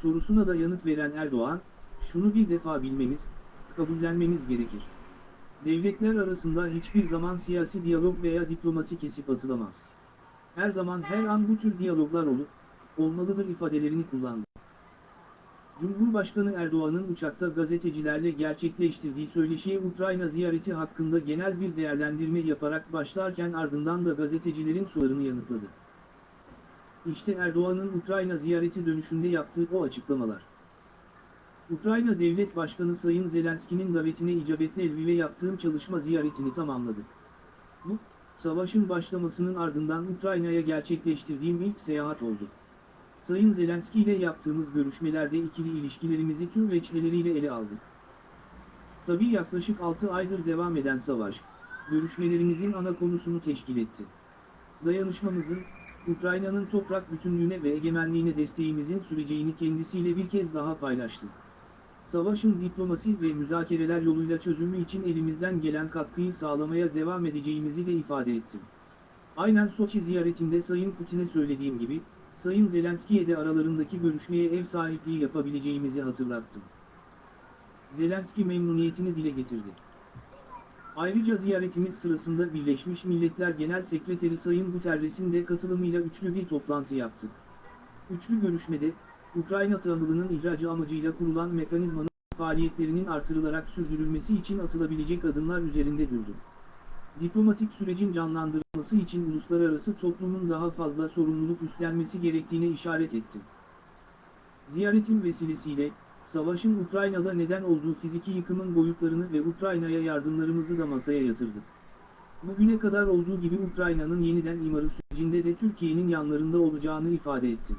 Sorusuna da yanıt veren Erdoğan, şunu bir defa bilmemiz, kabullenmemiz gerekir. Devletler arasında hiçbir zaman siyasi diyalog veya diplomasi kesip atılamaz. Her zaman her an bu tür diyaloglar olur, olmalıdır ifadelerini kullandı. Cumhurbaşkanı Erdoğan'ın uçakta gazetecilerle gerçekleştirdiği söyleşiye Ukrayna ziyareti hakkında genel bir değerlendirme yaparak başlarken ardından da gazetecilerin sorularını yanıtladı. İşte Erdoğan'ın Ukrayna ziyareti dönüşünde yaptığı o açıklamalar. Ukrayna Devlet Başkanı Sayın Zelenski'nin davetine icabetle Lviv'e yaptığım çalışma ziyaretini tamamladık. Bu, savaşın başlamasının ardından Ukrayna'ya gerçekleştirdiğim ilk seyahat oldu. Sayın Zelenski ile yaptığımız görüşmelerde ikili ilişkilerimizi tüm veçheleriyle ele aldık. Tabii yaklaşık 6 aydır devam eden savaş, görüşmelerimizin ana konusunu teşkil etti. Dayanışmamızın, Ukrayna'nın toprak bütünlüğüne ve egemenliğine desteğimizin süreceğini kendisiyle bir kez daha paylaştık. Savaşın diplomasi ve müzakereler yoluyla çözümü için elimizden gelen katkıyı sağlamaya devam edeceğimizi de ifade ettim. Aynen Soçi ziyaretinde Sayın Putin'e söylediğim gibi, Sayın Zelenski'ye de aralarındaki görüşmeye ev sahipliği yapabileceğimizi hatırlattım. Zelenski memnuniyetini dile getirdi. Ayrıca ziyaretimiz sırasında Birleşmiş Milletler Genel Sekreteri Sayın Guterres'in de katılımıyla üçlü bir toplantı yaptık. Üçlü görüşmede, Ukrayna tahılının ihracı amacıyla kurulan mekanizmanın faaliyetlerinin artırılarak sürdürülmesi için atılabilecek adımlar üzerinde durduk. Diplomatik sürecin canlandırılması için uluslararası toplumun daha fazla sorumluluk üstlenmesi gerektiğine işaret etti. Ziyaretin vesilesiyle, savaşın Ukrayna'da neden olduğu fiziki yıkımın boyutlarını ve Ukrayna'ya yardımlarımızı da masaya yatırdık. Bugüne kadar olduğu gibi Ukrayna'nın yeniden imarı sürecinde de Türkiye'nin yanlarında olacağını ifade etti.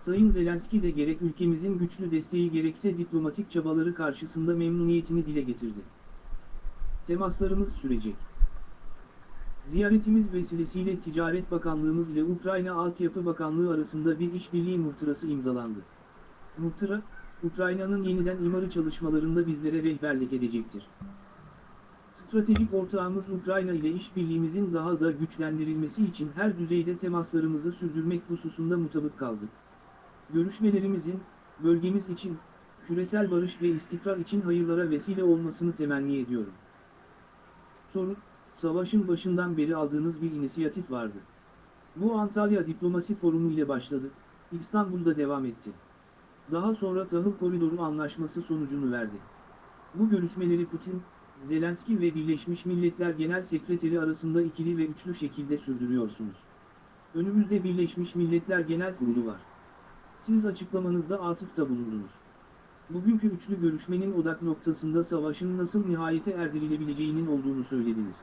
Sayın Zelenski de gerek ülkemizin güçlü desteği gerekse diplomatik çabaları karşısında memnuniyetini dile getirdi. Temaslarımız sürecek. Ziyaretimiz vesilesiyle Ticaret Bakanlığımız ile Ukrayna Altyapı Bakanlığı arasında bir işbirliği muhtırası imzalandı. Muhtıra, Ukrayna'nın yeniden imarı çalışmalarında bizlere rehberlik edecektir. Stratejik ortağımız Ukrayna ile işbirliğimizin daha da güçlendirilmesi için her düzeyde temaslarımızı sürdürmek hususunda mutabık kaldık. Görüşmelerimizin, bölgemiz için, küresel barış ve istikrar için hayırlara vesile olmasını temenni ediyorum. Soru, savaşın başından beri aldığınız bir inisiyatif vardı. Bu Antalya Diplomasi Forumu ile başladı, İstanbul'da devam etti. Daha sonra Tahıl Koridoru Anlaşması sonucunu verdi. Bu görüşmeleri Putin, Zelenski ve Birleşmiş Milletler Genel Sekreteri arasında ikili ve üçlü şekilde sürdürüyorsunuz. Önümüzde Birleşmiş Milletler Genel Kurulu var. Siz açıklamanızda atıfta bulundunuz. Bugünkü üçlü görüşmenin odak noktasında savaşın nasıl nihayete erdirilebileceğinin olduğunu söylediniz.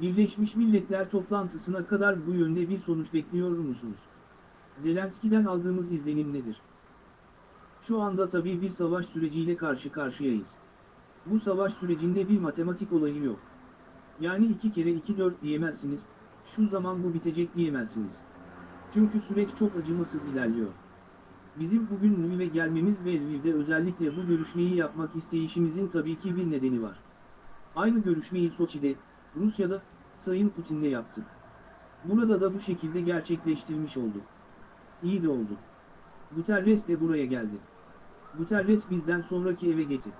Birleşmiş Milletler toplantısına kadar bu yönde bir sonuç bekliyor musunuz? Zelenski'den aldığımız izlenim nedir? Şu anda tabii bir savaş süreciyle karşı karşıyayız. Bu savaş sürecinde bir matematik olayı yok. Yani iki kere iki dört diyemezsiniz, şu zaman bu bitecek diyemezsiniz. Çünkü süreç çok acımasız ilerliyor. Bizim bugün Lviv'e gelmemiz ve Lviv'de özellikle bu görüşmeyi yapmak isteyişimizin tabii ki bir nedeni var. Aynı görüşmeyi Soçi'de, Rusya'da, Sayın Putin'le yaptık. Burada da bu şekilde gerçekleştirmiş olduk. İyi de oldu. Guterres de buraya geldi. Guterres bizden sonraki eve gitti.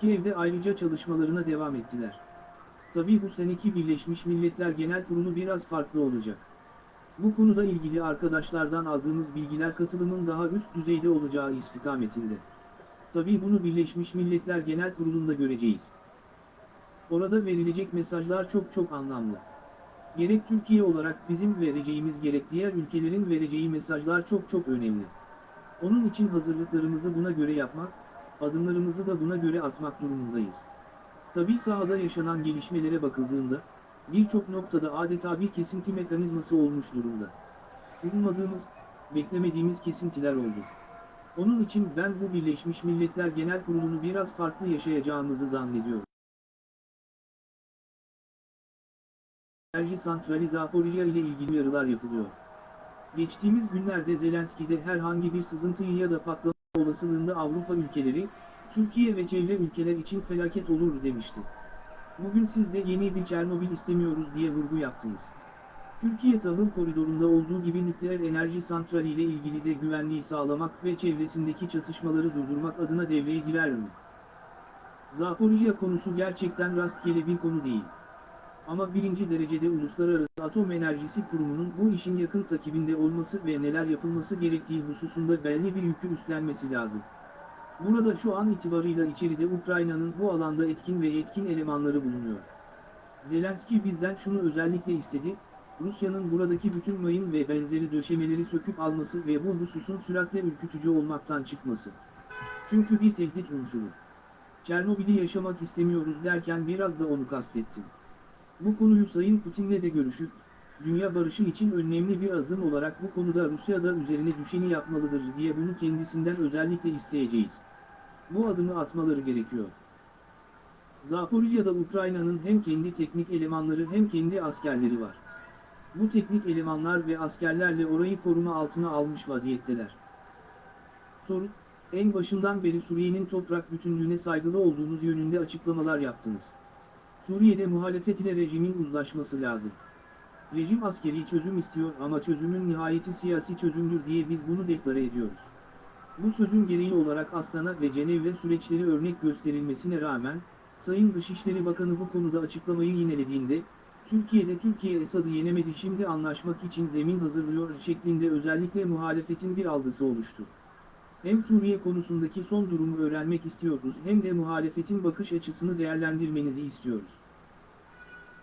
Kiev'de ayrıca çalışmalarına devam ettiler. Tabii bu seneki Birleşmiş Milletler Genel Kurulu biraz farklı olacak. Bu konuda ilgili arkadaşlardan aldığımız bilgiler katılımın daha üst düzeyde olacağı istikametinde. Tabii bunu Birleşmiş Milletler Genel Kurulu'nda göreceğiz. Orada verilecek mesajlar çok çok anlamlı. Gerek Türkiye olarak bizim vereceğimiz gerek diğer ülkelerin vereceği mesajlar çok çok önemli. Onun için hazırlıklarımızı buna göre yapmak, adımlarımızı da buna göre atmak durumundayız. Tabii sahada yaşanan gelişmelere bakıldığında, birçok noktada adeta bir kesinti mekanizması olmuş durumda. Ummadığımız, beklemediğimiz kesintiler oldu. Onun için ben bu Birleşmiş Milletler Genel Kurulu'nu biraz farklı yaşayacağımızı zannediyorum. Enerji santrali Zaporijya ile ilgili uyarılar yapılıyor. Geçtiğimiz günlerde Zelenski'de herhangi bir sızıntı ya da patlama olasılığında Avrupa ülkeleri, Türkiye ve çevre ülkeler için felaket olur demişti. Bugün siz de yeni bir Çernobil istemiyoruz diye vurgu yaptınız. Türkiye tahıl koridorunda olduğu gibi nükleer enerji santrali ile ilgili de güvenliği sağlamak ve çevresindeki çatışmaları durdurmak adına devreye girer mi? Zaporijya konusu gerçekten rastgele bir konu değil. Ama birinci derecede Uluslararası Atom Enerjisi Kurumu'nun bu işin yakın takibinde olması ve neler yapılması gerektiği hususunda belli bir yükü üstlenmesi lazım. Burada şu an itibarıyla içeride Ukrayna'nın bu alanda etkin ve yetkin elemanları bulunuyor. Zelenski bizden şunu özellikle istedi, Rusya'nın buradaki bütün mayın ve benzeri döşemeleri söküp alması ve bu hususun süratle ürkütücü olmaktan çıkması. Çünkü bir tehdit unsuru. Çernobil'i yaşamak istemiyoruz derken biraz da onu kastettim. Bu konuyu Sayın Putin'le de görüşüp, dünya barışı için önemli bir adım olarak bu konuda Rusya da üzerine düşeni yapmalıdır diye bunu kendisinden özellikle isteyeceğiz. Bu adımı atmaları gerekiyor. Zaporijya'da Ukrayna'nın hem kendi teknik elemanları hem kendi askerleri var. Bu teknik elemanlar ve askerlerle orayı koruma altına almış vaziyetteler. Soru, en başından beri Suriye'nin toprak bütünlüğüne saygılı olduğunuz yönünde açıklamalar yaptınız. Suriye'de muhalefet ile rejimin uzlaşması lazım. Rejim askeri çözüm istiyor ama çözümün nihayeti siyasi çözümdür diye biz bunu deklare ediyoruz. Bu sözün gereği olarak Astana ve Cenevre süreçleri örnek gösterilmesine rağmen, Sayın Dışişleri Bakanı bu konuda açıklamayı yinelediğinde, Türkiye'de Türkiye Esad'ı yenemedi şimdi anlaşmak için zemin hazırlıyor şeklinde özellikle muhalefetin bir algısı oluştu. Hem Suriye konusundaki son durumu öğrenmek istiyoruz hem de muhalefetin bakış açısını değerlendirmenizi istiyoruz.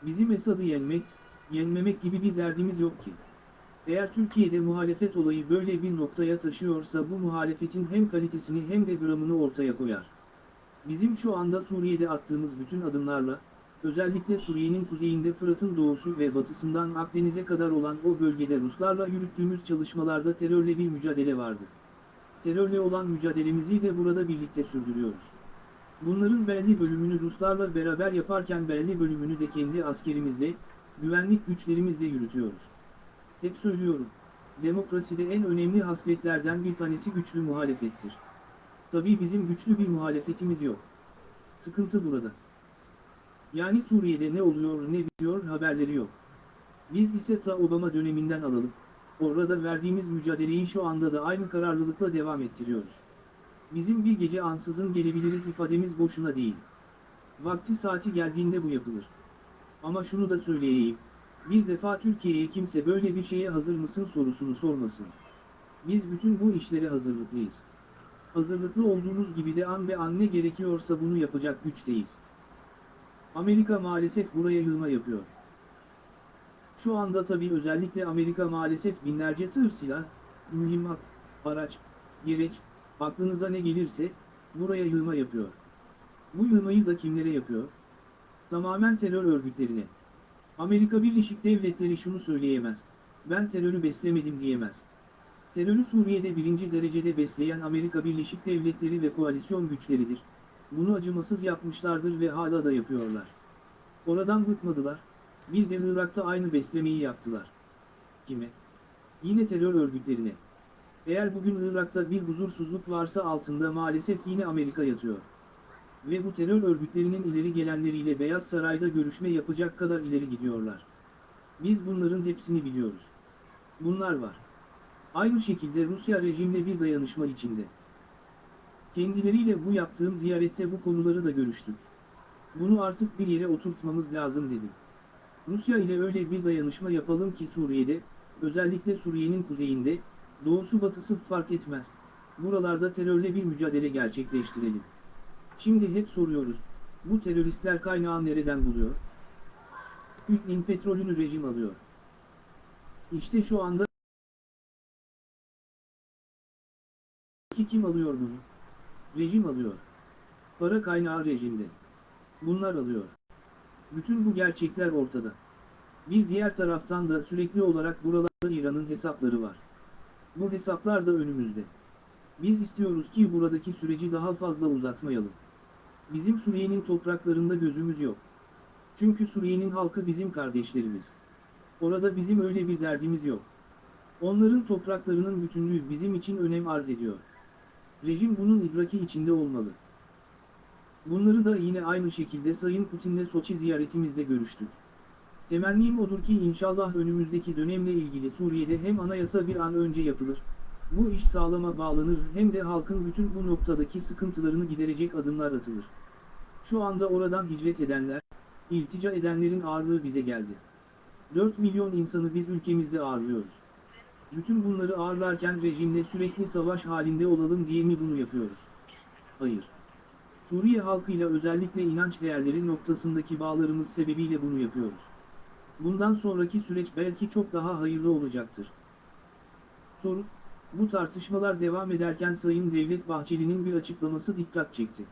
Bizim Esad'ı yenmek, yenmemek gibi bir derdimiz yok ki. Eğer Türkiye'de muhalefet olayı böyle bir noktaya taşıyorsa bu muhalefetin hem kalitesini hem de gramını ortaya koyar. Bizim şu anda Suriye'de attığımız bütün adımlarla, özellikle Suriye'nin kuzeyinde Fırat'ın doğusu ve batısından Akdeniz'e kadar olan o bölgede Ruslarla yürüttüğümüz çalışmalarda terörle bir mücadele vardı. Terörle olan mücadelemizi de burada birlikte sürdürüyoruz. Bunların belli bölümünü Ruslarla beraber yaparken belli bölümünü de kendi askerimizle, güvenlik güçlerimizle yürütüyoruz. Hep söylüyorum, demokraside en önemli hasletlerden bir tanesi güçlü muhalefettir. Tabii bizim güçlü bir muhalefetimiz yok. Sıkıntı burada. Yani Suriye'de ne oluyor ne bitiyor haberleri yok. Biz ise ta Obama döneminden alalım, orada verdiğimiz mücadeleyi şu anda da aynı kararlılıkla devam ettiriyoruz. Bizim bir gece ansızın gelebiliriz ifademiz boşuna değil. Vakti saati geldiğinde bu yapılır. Ama şunu da söyleyeyim, bir defa Türkiye'ye kimse böyle bir şeye hazır mısın sorusunu sormasın. Biz bütün bu işlere hazırlıklıyız. Hazırlıklı olduğumuz gibi de an ve an ne gerekiyorsa bunu yapacak güçteyiz. Amerika maalesef buraya yığma yapıyor. Şu anda tabi özellikle Amerika maalesef binlerce tır silah, mühimmat, araç, gereç, aklınıza ne gelirse, buraya yığma yapıyor. Bu yığmayı da kimlere yapıyor? Tamamen terör örgütlerine. Amerika Birleşik Devletleri şunu söyleyemez. Ben terörü beslemedim diyemez. Terörü Suriye'de birinci derecede besleyen Amerika Birleşik Devletleri ve koalisyon güçleridir. Bunu acımasız yapmışlardır ve hala da yapıyorlar. Oradan bıkmadılar. Bir de Irak'ta aynı beslemeyi yaptılar. Kime? Yine terör örgütlerine. Eğer bugün Irak'ta bir huzursuzluk varsa altında maalesef yine Amerika yatıyor. Ve bu terör örgütlerinin ileri gelenleriyle Beyaz Saray'da görüşme yapacak kadar ileri gidiyorlar. Biz bunların hepsini biliyoruz. Bunlar var. Aynı şekilde Rusya rejimle bir dayanışma içinde. Kendileriyle bu yaptığım ziyarette bu konuları da görüştük. Bunu artık bir yere oturtmamız lazım dedim. Rusya ile öyle bir dayanışma yapalım ki Suriye'de, özellikle Suriye'nin kuzeyinde, doğusu batısı fark etmez. Buralarda terörle bir mücadele gerçekleştirelim. Şimdi hep soruyoruz, bu teröristler kaynağı nereden buluyor? Hütnin petrolünü rejim alıyor. İşte şu anda ki kim alıyor bunu? Rejim alıyor. Para kaynağı rejimde. Bunlar alıyor. Bütün bu gerçekler ortada. Bir diğer taraftan da sürekli olarak buralarda İran'ın hesapları var. Bu hesaplar da önümüzde. Biz istiyoruz ki buradaki süreci daha fazla uzatmayalım. Bizim Suriye'nin topraklarında gözümüz yok. Çünkü Suriye'nin halkı bizim kardeşlerimiz. Orada bizim öyle bir derdimiz yok. Onların topraklarının bütünlüğü bizim için önem arz ediyor. Rejim bunun idraki içinde olmalı. Bunları da yine aynı şekilde Sayın Putin'le Soçi ziyaretimizde görüştük. Temennim odur ki inşallah önümüzdeki dönemle ilgili Suriye'de hem anayasa bir an önce yapılır, bu iş sağlama bağlanır hem de halkın bütün bu noktadaki sıkıntılarını giderecek adımlar atılır. Şu anda oradan hicret edenler, iltica edenlerin ağırlığı bize geldi. 4 milyon insanı biz ülkemizde ağırlıyoruz. Bütün bunları ağırlarken rejimle sürekli savaş halinde olalım diye mi bunu yapıyoruz? Hayır. Suriye halkıyla özellikle inanç değerleri noktasındaki bağlarımız sebebiyle bunu yapıyoruz. Bundan sonraki süreç belki çok daha hayırlı olacaktır. Soru, bu tartışmalar devam ederken Sayın Devlet Bahçeli'nin bir açıklaması dikkat çekti.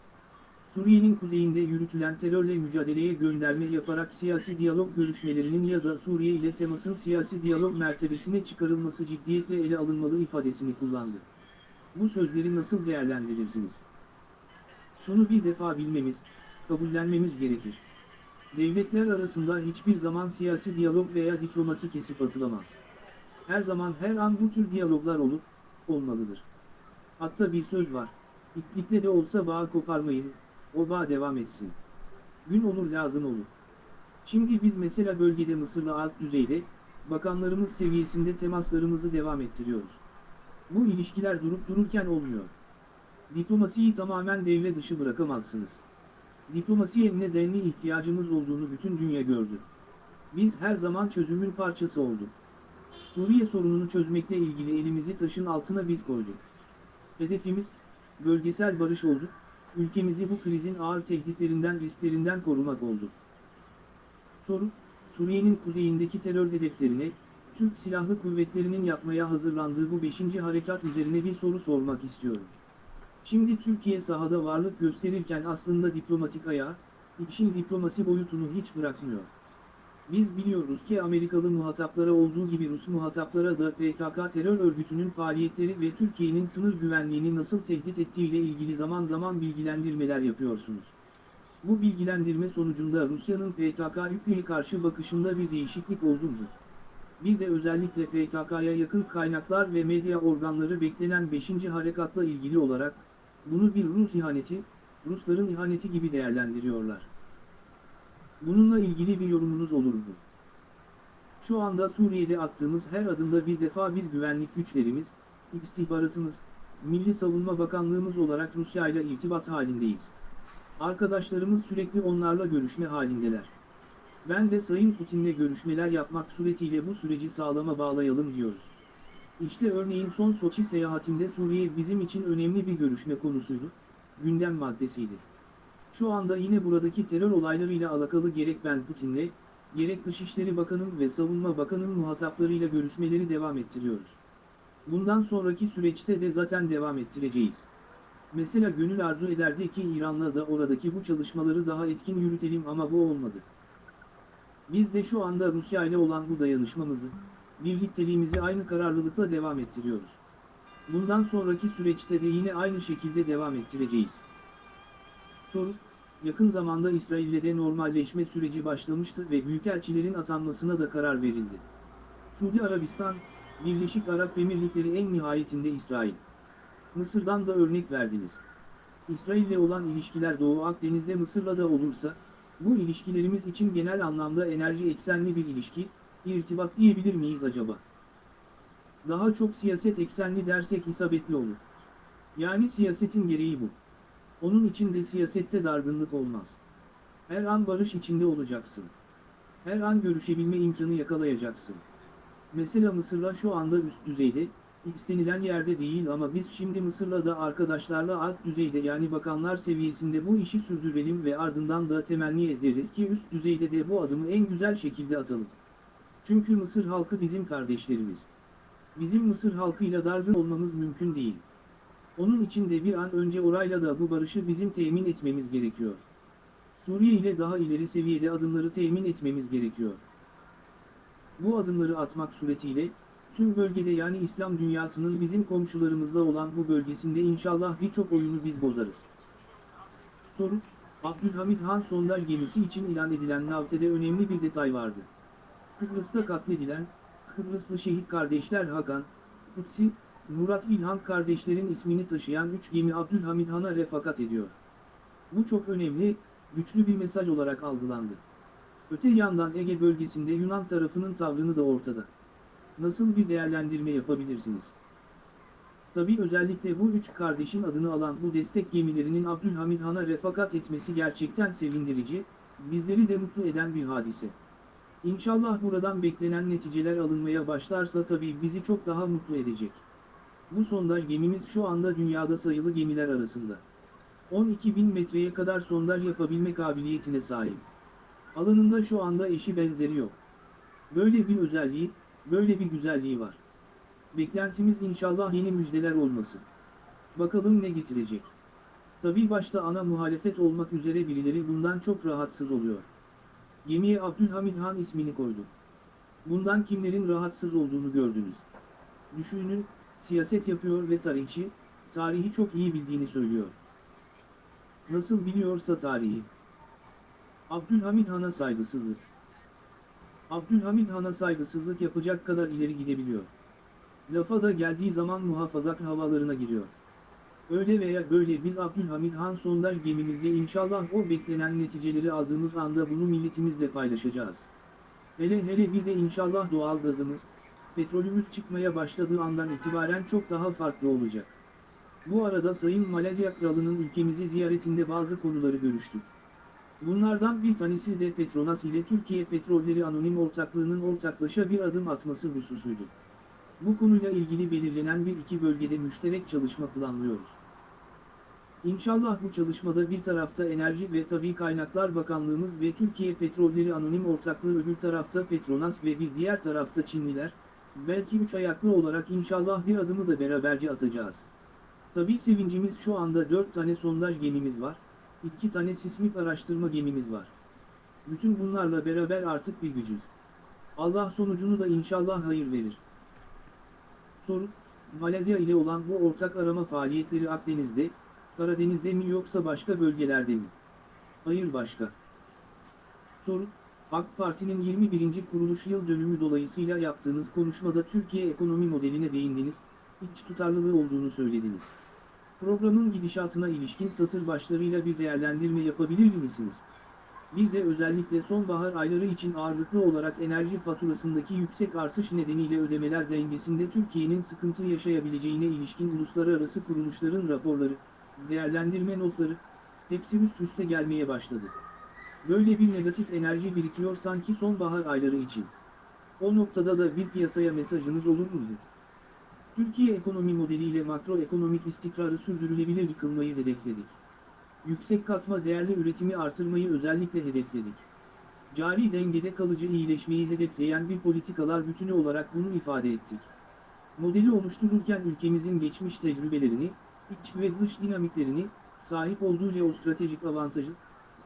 Suriye'nin kuzeyinde yürütülen terörle mücadeleye gönderme yaparak siyasi diyalog görüşmelerinin ya da Suriye ile temasın siyasi diyalog mertebesine çıkarılması ciddiyetle ele alınmalı ifadesini kullandı. Bu sözleri nasıl değerlendirirsiniz? Şunu bir defa bilmemiz, kabullenmemiz gerekir. Devletler arasında hiçbir zaman siyasi diyalog veya diplomasi kesip atılamaz. Her zaman her an bu tür diyaloglar olur, olmalıdır. Hatta bir söz var, İplikle de olsa bağ koparmayın, o devam etsin. Gün olur lazım olur. Şimdi biz mesela bölgede Mısır'la alt düzeyde, bakanlarımız seviyesinde temaslarımızı devam ettiriyoruz. Bu ilişkiler durup dururken olmuyor. Diplomasiyi tamamen devre dışı bırakamazsınız. Diplomasiye nedenli ihtiyacımız olduğunu bütün dünya gördü. Biz her zaman çözümün parçası olduk. Suriye sorununu çözmekle ilgili elimizi taşın altına biz koyduk. Hedefimiz, bölgesel barış oldu, ülkemizi bu krizin ağır tehditlerinden risklerinden korumak oldu. Soru, Suriye'nin kuzeyindeki terör hedeflerine, Türk Silahlı Kuvvetleri'nin yapmaya hazırlandığı bu 5. harekat üzerine bir soru sormak istiyorum. Şimdi Türkiye sahada varlık gösterirken aslında diplomatik ayağı, işin diplomasi boyutunu hiç bırakmıyor. Biz biliyoruz ki Amerikalı muhataplara olduğu gibi Rus muhataplara da PKK terör örgütünün faaliyetleri ve Türkiye'nin sınır güvenliğini nasıl tehdit ettiğiyle ilgili zaman zaman bilgilendirmeler yapıyorsunuz. Bu bilgilendirme sonucunda Rusya'nın PKK-YPG'ye karşı bakışında bir değişiklik oldu mu? Bir de özellikle PKK'ya yakın kaynaklar ve medya organları beklenen 5. harekatla ilgili olarak, bunu bir Rus ihaneti, Rusların ihaneti gibi değerlendiriyorlar. Bununla ilgili bir yorumunuz olur mu? Şu anda Suriye'de attığımız her adımda bir defa biz güvenlik güçlerimiz, istihbaratımız, Milli Savunma Bakanlığımız olarak Rusya ile irtibat halindeyiz. Arkadaşlarımız sürekli onlarla görüşme halindeler. Ben de Sayın Putin'le görüşmeler yapmak suretiyle bu süreci sağlama bağlayalım diyoruz. İşte örneğin son Soçi seyahatimde Suriye bizim için önemli bir görüşme konusuydu, gündem maddesiydi. Şu anda yine buradaki terör olaylarıyla alakalı gerek ben Putin'le, gerek Dışişleri Bakanım ve Savunma Bakanım muhataplarıyla görüşmeleri devam ettiriyoruz. Bundan sonraki süreçte de zaten devam ettireceğiz. Mesela gönül arzu ederdi ki İran'la da oradaki bu çalışmaları daha etkin yürütelim ama bu olmadı. Biz de şu anda Rusya ile olan bu dayanışmamızı, birlikteliğimizi aynı kararlılıkla devam ettiriyoruz. Bundan sonraki süreçte de yine aynı şekilde devam ettireceğiz. Soru, yakın zamanda İsrail'le de normalleşme süreci başlamıştı ve büyükelçilerin atanmasına da karar verildi. Suudi Arabistan, Birleşik Arap Emirlikleri en nihayetinde İsrail. Mısır'dan da örnek verdiniz. İsrail'le olan ilişkiler Doğu Akdeniz'de Mısır'la da olursa, bu ilişkilerimiz için genel anlamda enerji eksenli bir ilişki, irtibat diyebilir miyiz acaba? Daha çok siyaset eksenli dersek isabetli olur. Yani siyasetin gereği bu. Onun için de siyasette dargınlık olmaz. Her an barış içinde olacaksın. Her an görüşebilme imkanı yakalayacaksın. Mesela Mısır'la şu anda üst düzeyde, istenilen yerde değil ama biz şimdi Mısır'la da arkadaşlarla alt düzeyde yani bakanlar seviyesinde bu işi sürdürelim ve ardından da temenni ederiz ki üst düzeyde de bu adımı en güzel şekilde atalım. Çünkü Mısır halkı bizim kardeşlerimiz. Bizim Mısır halkıyla dargın olmamız mümkün değil. Onun için de bir an önce orayla da bu barışı bizim temin etmemiz gerekiyor. Suriye ile daha ileri seviyede adımları temin etmemiz gerekiyor. Bu adımları atmak suretiyle, tüm bölgede yani İslam dünyasının bizim komşularımızla olan bu bölgesinde inşallah birçok oyunu biz bozarız. Soru, Abdülhamid Han sondaj gemisi için ilan edilen Navte'de önemli bir detay vardı. Kıbrıs'ta katledilen, Kıbrıslı şehit kardeşler Hakan, Kutsi, Murat İlhan kardeşlerin ismini taşıyan 3 gemi Abdülhamid Han'a refakat ediyor. Bu çok önemli, güçlü bir mesaj olarak algılandı. Öte yandan Ege bölgesinde Yunan tarafının tavrını da ortada. Nasıl bir değerlendirme yapabilirsiniz? Tabi özellikle bu üç kardeşin adını alan bu destek gemilerinin Abdülhamid Han'a refakat etmesi gerçekten sevindirici, bizleri de mutlu eden bir hadise. İnşallah buradan beklenen neticeler alınmaya başlarsa tabi bizi çok daha mutlu edecek. Bu sondaj gemimiz şu anda dünyada sayılı gemiler arasında. 12.000 metreye kadar sondaj yapabilme kabiliyetine sahip. Alanında şu anda eşi benzeri yok. Böyle bir özelliği, böyle bir güzelliği var. Beklentimiz inşallah yeni müjdeler olması. Bakalım ne getirecek. Tabii başta ana muhalefet olmak üzere birileri bundan çok rahatsız oluyor. Gemiye Abdülhamid Han ismini koydu. Bundan kimlerin rahatsız olduğunu gördünüz. Düşünün, siyaset yapıyor ve tarihçi, tarihi çok iyi bildiğini söylüyor. Nasıl biliyorsa tarihi. Abdülhamid Han'a saygısızlık. Abdülhamid Han'a saygısızlık yapacak kadar ileri gidebiliyor. Lafa da geldiği zaman muhafazak havalarına giriyor. Öyle veya böyle biz Abdülhamid Han sondaj gemimizle inşallah o beklenen neticeleri aldığımız anda bunu milletimizle paylaşacağız. Hele hele bir de inşallah doğal gazımız, petrolümüz çıkmaya başladığı andan itibaren çok daha farklı olacak. Bu arada Sayın Malezya Kralı'nın ülkemizi ziyaretinde bazı konuları görüştük. Bunlardan bir tanesi de Petronas ile Türkiye Petrolleri Anonim Ortaklığı'nın ortaklaşa bir adım atması hususuydu. Bu konuyla ilgili belirlenen bir iki bölgede müşterek çalışma planlıyoruz. İnşallah bu çalışmada bir tarafta Enerji ve Tabi Kaynaklar Bakanlığımız ve Türkiye Petrolleri Anonim Ortaklığı öbür tarafta Petronas ve bir diğer tarafta Çinliler, belki üç ayaklı olarak inşallah bir adımı da beraberce atacağız. Tabi sevincimiz şu anda 4 tane sondaj gemimiz var, 2 tane sismik araştırma gemimiz var. Bütün bunlarla beraber artık bir gücüz. Allah sonucunu da inşallah hayır verir. Soru, Malezya ile olan bu ortak arama faaliyetleri Akdeniz'de, Karadeniz'de mi yoksa başka bölgelerde mi? Hayır başka. Soru, AK Parti'nin 21. kuruluş yıl dönümü dolayısıyla yaptığınız konuşmada Türkiye ekonomi modeline değindiniz, iç tutarlılığı olduğunu söylediniz. Programın gidişatına ilişkin satır başlarıyla bir değerlendirme yapabilir misiniz? Bir de özellikle sonbahar ayları için ağırlıklı olarak enerji faturasındaki yüksek artış nedeniyle ödemeler dengesinde Türkiye'nin sıkıntı yaşayabileceğine ilişkin uluslararası kuruluşların raporları, değerlendirme notları, hepsi üst üste gelmeye başladı. Böyle bir negatif enerji birikiyor sanki sonbahar ayları için. O noktada da bir piyasaya mesajınız olur mu? Türkiye ekonomi modeliyle makroekonomik istikrarı sürdürülebilir kılmayı hedefledik. Yüksek katma değerli üretimi artırmayı özellikle hedefledik. Cari dengede kalıcı iyileşmeyi hedefleyen bir politikalar bütünü olarak bunu ifade ettik. Modeli oluştururken ülkemizin geçmiş tecrübelerini, iç ve dış dinamiklerini, sahip olduğu jeostratejik avantajı,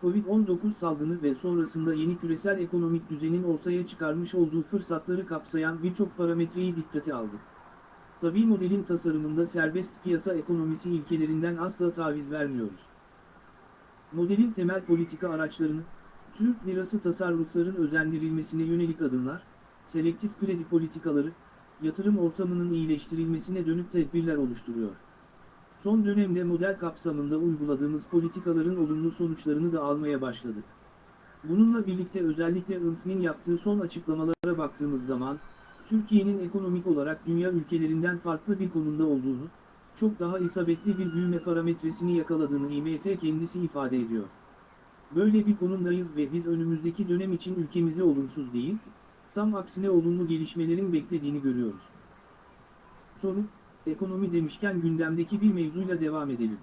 Covid-19 salgını ve sonrasında yeni küresel ekonomik düzenin ortaya çıkarmış olduğu fırsatları kapsayan birçok parametreyi dikkate aldık. Tabi modelin tasarımında serbest piyasa ekonomisi ilkelerinden asla taviz vermiyoruz. Modelin temel politika araçlarını, Türk lirası tasarrufların özendirilmesine yönelik adımlar, selektif kredi politikaları, yatırım ortamının iyileştirilmesine dönük tedbirler oluşturuyor. Son dönemde model kapsamında uyguladığımız politikaların olumlu sonuçlarını da almaya başladık. Bununla birlikte özellikle ÖNF'nin yaptığı son açıklamalara baktığımız zaman, Türkiye'nin ekonomik olarak dünya ülkelerinden farklı bir konumda olduğunu, çok daha isabetli bir büyüme parametresini yakaladığını IMF kendisi ifade ediyor. Böyle bir konumdayız ve biz önümüzdeki dönem için ülkemizi olumsuz değil, tam aksine olumlu gelişmelerin beklediğini görüyoruz. Soru, ekonomi demişken gündemdeki bir mevzuyla devam edelim.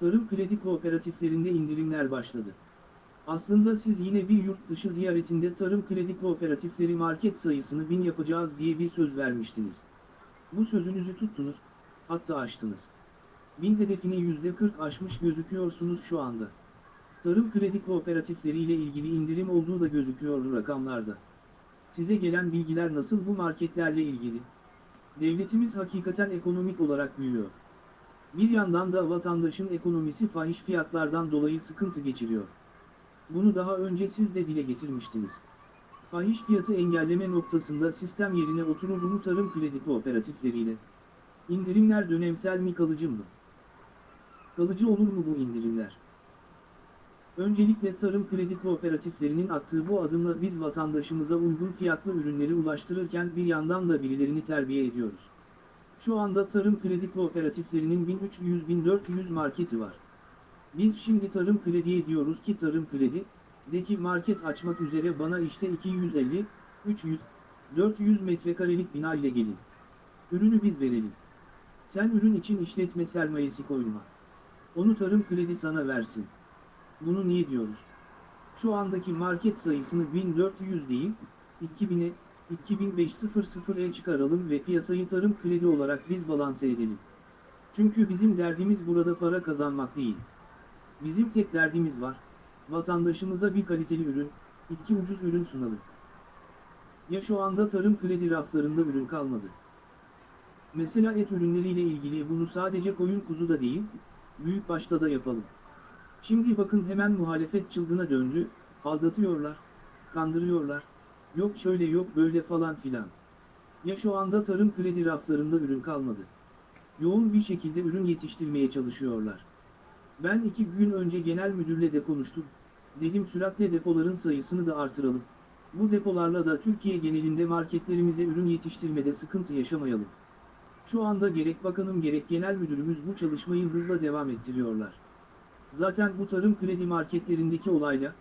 Tarım kredi kooperatiflerinde indirimler başladı. Aslında siz yine bir yurt dışı ziyaretinde tarım kredi kooperatifleri market sayısını bin yapacağız diye bir söz vermiştiniz. Bu sözünüzü tuttunuz, hatta aştınız. Bin hedefini %40 aşmış gözüküyorsunuz şu anda. Tarım kredi kooperatifleri ile ilgili indirim olduğu da gözüküyor rakamlarda. Size gelen bilgiler nasıl bu marketlerle ilgili? Devletimiz hakikaten ekonomik olarak büyüyor. Bir yandan da vatandaşın ekonomisi fahiş fiyatlardan dolayı sıkıntı geçiriyor. Bunu daha önce siz de dile getirmiştiniz. Fahiş fiyatı engelleme noktasında sistem yerine oturur mu tarım kredi kooperatifleriyle? İndirimler dönemsel mi kalıcı mı? Kalıcı olur mu bu indirimler? Öncelikle tarım kredi kooperatiflerinin attığı bu adımla biz vatandaşımıza uygun fiyatlı ürünleri ulaştırırken bir yandan da birilerini terbiye ediyoruz. Şu anda tarım kredi kooperatiflerinin 1300-1400 marketi var. Biz şimdi tarım krediye diyoruz ki tarım kredi, de ki market açmak üzere bana işte 250, 300, 400 metrekarelik bina ile gelin. Ürünü biz verelim. Sen ürün için işletme sermayesi koyma. Onu tarım kredi sana versin. Bunu niye diyoruz? Şu andaki market sayısını 1400 değil, 2000'e, 2500'e çıkaralım ve piyasayı tarım kredi olarak biz balanse edelim. Çünkü bizim derdimiz burada para kazanmak değil. Bizim tek derdimiz var, vatandaşımıza bir kaliteli ürün, iki ucuz ürün sunalım. Ya şu anda tarım kredi raflarında ürün kalmadı. Mesela et ürünleriyle ilgili bunu sadece koyun kuzu da değil, büyük başta da yapalım. Şimdi bakın hemen muhalefet çılgına döndü, aldatıyorlar, kandırıyorlar, yok şöyle yok böyle falan filan. Ya şu anda tarım kredi raflarında ürün kalmadı. Yoğun bir şekilde ürün yetiştirmeye çalışıyorlar. Ben iki gün önce genel müdürle de konuştum. Dedim süratle depoların sayısını da artıralım. Bu depolarla da Türkiye genelinde marketlerimize ürün yetiştirmede sıkıntı yaşamayalım. Şu anda gerek bakanım gerek genel müdürümüz bu çalışmayı hızla devam ettiriyorlar. Zaten bu tarım kredi marketlerindeki olayla,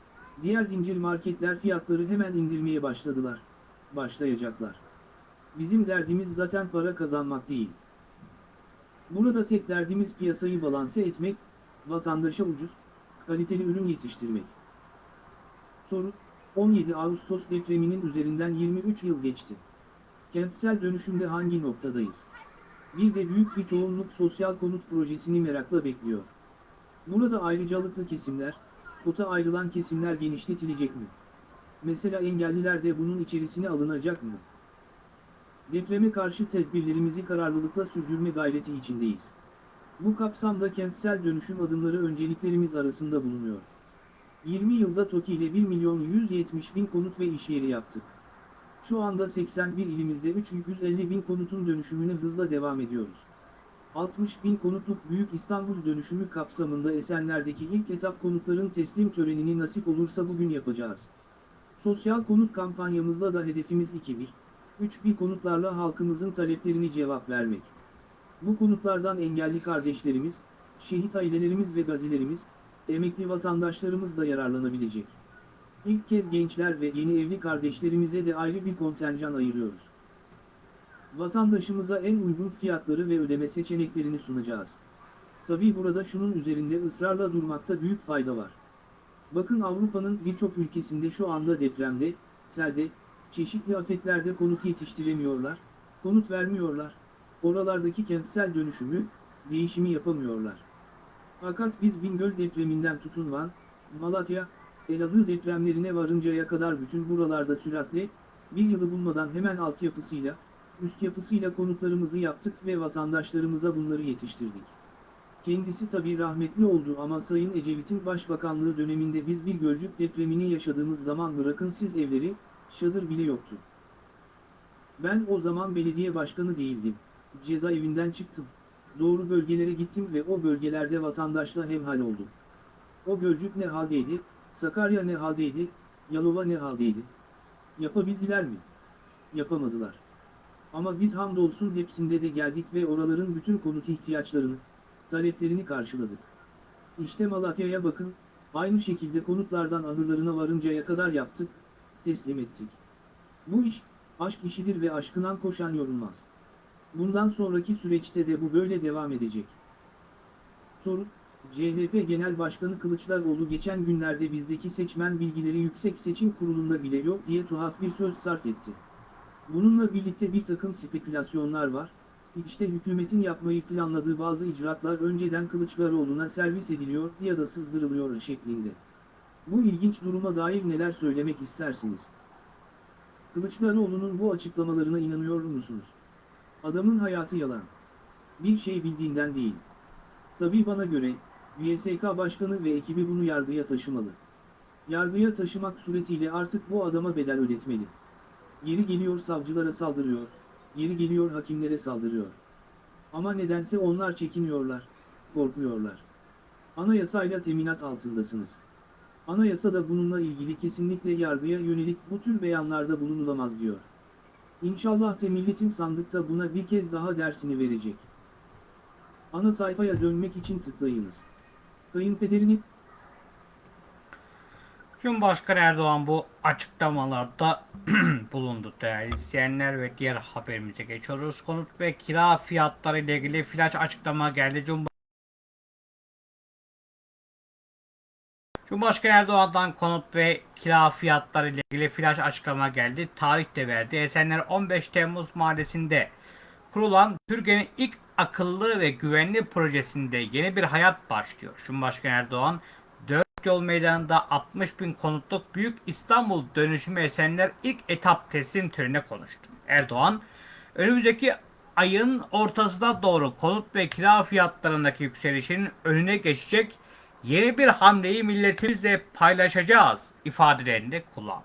diğer zincir marketler fiyatları hemen indirmeye başladılar. Başlayacaklar. Bizim derdimiz zaten para kazanmak değil. Burada tek derdimiz piyasayı balanse etmek, vatandaşa ucuz, kaliteli ürün yetiştirmek. Soru, 17 Ağustos depreminin üzerinden 23 yıl geçti. Kentsel dönüşümde hangi noktadayız? Bir de büyük bir çoğunluk sosyal konut projesini merakla bekliyor. Burada ayrıcalıklı kesimler, kota ayrılan kesimler genişletilecek mi? Mesela engelliler de bunun içerisine alınacak mı? Depreme karşı tedbirlerimizi kararlılıkla sürdürme gayreti içindeyiz. Bu kapsamda kentsel dönüşüm adımları önceliklerimiz arasında bulunuyor. 20 yılda TOKİ ile 1 milyon 170 bin konut ve iş yeri yaptık. Şu anda 81 ilimizde 350 bin konutun dönüşümüne hızla devam ediyoruz. 60 bin konutluk Büyük İstanbul dönüşümü kapsamında Esenler'deki ilk etap konutların teslim törenini nasip olursa bugün yapacağız. Sosyal konut kampanyamızla da hedefimiz 2000, 3000 konutlarla halkımızın taleplerini cevap vermek. Bu konutlardan engelli kardeşlerimiz, şehit ailelerimiz ve gazilerimiz, emekli vatandaşlarımız da yararlanabilecek. İlk kez gençler ve yeni evli kardeşlerimize de ayrı bir kontenjan ayırıyoruz. Vatandaşımıza en uygun fiyatları ve ödeme seçeneklerini sunacağız. Tabii burada şunun üzerinde ısrarla durmakta büyük fayda var. Bakın Avrupa'nın birçok ülkesinde şu anda depremde, selde, çeşitli afetlerde konut yetiştiremiyorlar, konut vermiyorlar, oralardaki kentsel dönüşümü, değişimi yapamıyorlar. Fakat biz Bingöl depreminden tutun Van, Malatya, Elazığ depremlerine varıncaya kadar bütün buralarda süratle, bir yılı bulmadan hemen altyapısıyla, üst yapısıyla konutlarımızı yaptık ve vatandaşlarımıza bunları yetiştirdik. Kendisi tabi rahmetli oldu ama Sayın Ecevit'in başbakanlığı döneminde biz bir Gölcük depremini yaşadığımız zaman bırakın siz evleri, şadır bile yoktu. Ben o zaman belediye başkanı değildim. Cezaevinden çıktım. Doğru bölgelere gittim ve o bölgelerde vatandaşla hemhal oldum. O Gölcük ne haldeydi, Sakarya ne haldeydi, Yalova ne haldeydi? Yapabildiler mi? Yapamadılar. Ama biz hamdolsun hepsinde de geldik ve oraların bütün konut ihtiyaçlarını, taleplerini karşıladık. İşte Malatya'ya bakın, aynı şekilde konutlardan ahırlarına varıncaya kadar yaptık, teslim ettik. Bu iş, aşk işidir ve aşkından koşan yorulmaz. Bundan sonraki süreçte de bu böyle devam edecek. Soru, CHP Genel Başkanı Kılıçdaroğlu geçen günlerde bizdeki seçmen bilgileri Yüksek Seçim Kurulu'nda bile yok diye tuhaf bir söz sarf etti. Bununla birlikte bir takım spekülasyonlar var, işte hükümetin yapmayı planladığı bazı icraatlar önceden Kılıçdaroğlu'na servis ediliyor ya da sızdırılıyor şeklinde. Bu ilginç duruma dair neler söylemek istersiniz? Kılıçdaroğlu'nun bu açıklamalarına inanıyor musunuz? Adamın hayatı yalan. Bir şey bildiğinden değil. Tabii bana göre, YSK Başkanı ve ekibi bunu yargıya taşımalı. Yargıya taşımak suretiyle artık bu adama bedel ödetmeli. Yeri geliyor savcılara saldırıyor, yeri geliyor hakimlere saldırıyor. Ama nedense onlar çekiniyorlar, korkuyorlar. Anayasayla teminat altındasınız. Anayasa da bununla ilgili kesinlikle yargıya yönelik bu tür beyanlarda bulunulamaz diyor. İnşallah da milletin sandıkta buna bir kez daha dersini verecek. Ana sayfaya dönmek için tıklayınız. Kayınpederini Cumhurbaşkanı Erdoğan bu açıklamalarda bulundu değerli izleyenler ve diğer haberimize geçiyoruz. Konut ve kira fiyatları ile ilgili flash açıklama geldi. Cumhurbaşkanı Erdoğan'dan konut ve kira fiyatları ile ilgili flash açıklama geldi. Tarih de verdi. Esenler 15 Temmuz Mahallesi'nde kurulan Türkiye'nin ilk akıllı ve güvenli projesinde yeni bir hayat başlıyor. Cumhurbaşkanı Erdoğan 4 yol meydanında 60 bin konutluk Büyük İstanbul dönüşümü Esenler ilk etap teslim törenine konuştu. Erdoğan, önümüzdeki ayın ortasına doğru konut ve kira fiyatlarındaki yükselişin önüne geçecek yeni bir hamleyi milletimizle paylaşacağız ifadelerini kullandı.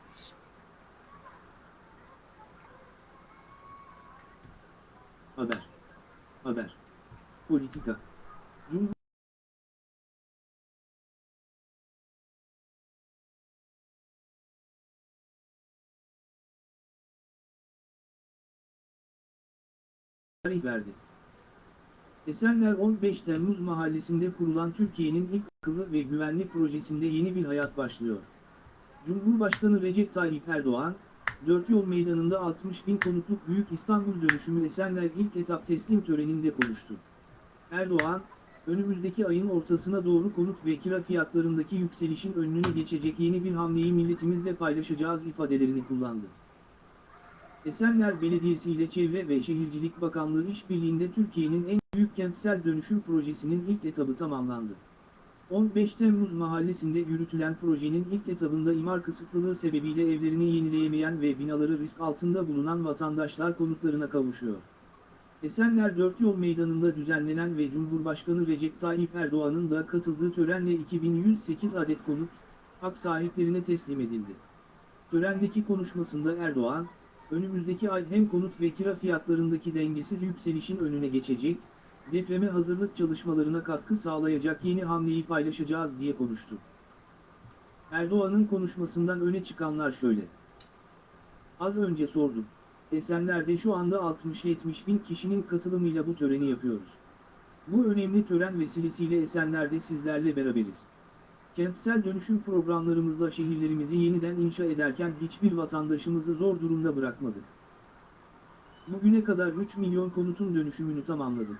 Haber. Haber. Politika. Cumhur tarih verdi. Esenler 15 Temmuz mahallesinde kurulan Türkiye'nin ilk akıllı ve güvenli projesinde yeni bir hayat başlıyor. Cumhurbaşkanı Recep Tayyip Erdoğan, Dört Yol Meydanı'nda 60 bin konutluk Büyük İstanbul dönüşümü Esenler ilk etap teslim töreninde konuştu. Erdoğan, önümüzdeki ayın ortasına doğru konut ve kira fiyatlarındaki yükselişin önünü geçecek yeni bir hamleyi milletimizle paylaşacağız ifadelerini kullandı. Esenler Belediyesi ile Çevre ve Şehircilik Bakanlığı işbirliğinde Türkiye'nin en büyük kentsel dönüşüm projesinin ilk etabı tamamlandı. 15 Temmuz mahallesinde yürütülen projenin ilk etabında imar kısıtlılığı sebebiyle evlerini yenileyemeyen ve binaları risk altında bulunan vatandaşlar konutlarına kavuşuyor. Esenler 4 Yol Meydanı'nda düzenlenen ve Cumhurbaşkanı Recep Tayyip Erdoğan'ın da katıldığı törenle 2108 adet konut, hak sahiplerine teslim edildi. Törendeki konuşmasında Erdoğan, önümüzdeki ay hem konut ve kira fiyatlarındaki dengesiz yükselişin önüne geçecek, depreme hazırlık çalışmalarına katkı sağlayacak yeni hamleyi paylaşacağız diye konuştu. Erdoğan'ın konuşmasından öne çıkanlar şöyle. Az önce sordum. Esenler'de şu anda 60-70 bin kişinin katılımıyla bu töreni yapıyoruz. Bu önemli tören vesilesiyle Esenler'de sizlerle beraberiz. Kentsel dönüşüm programlarımızla şehirlerimizi yeniden inşa ederken hiçbir vatandaşımızı zor durumda bırakmadık. Bugüne kadar 3 milyon konutun dönüşümünü tamamladık.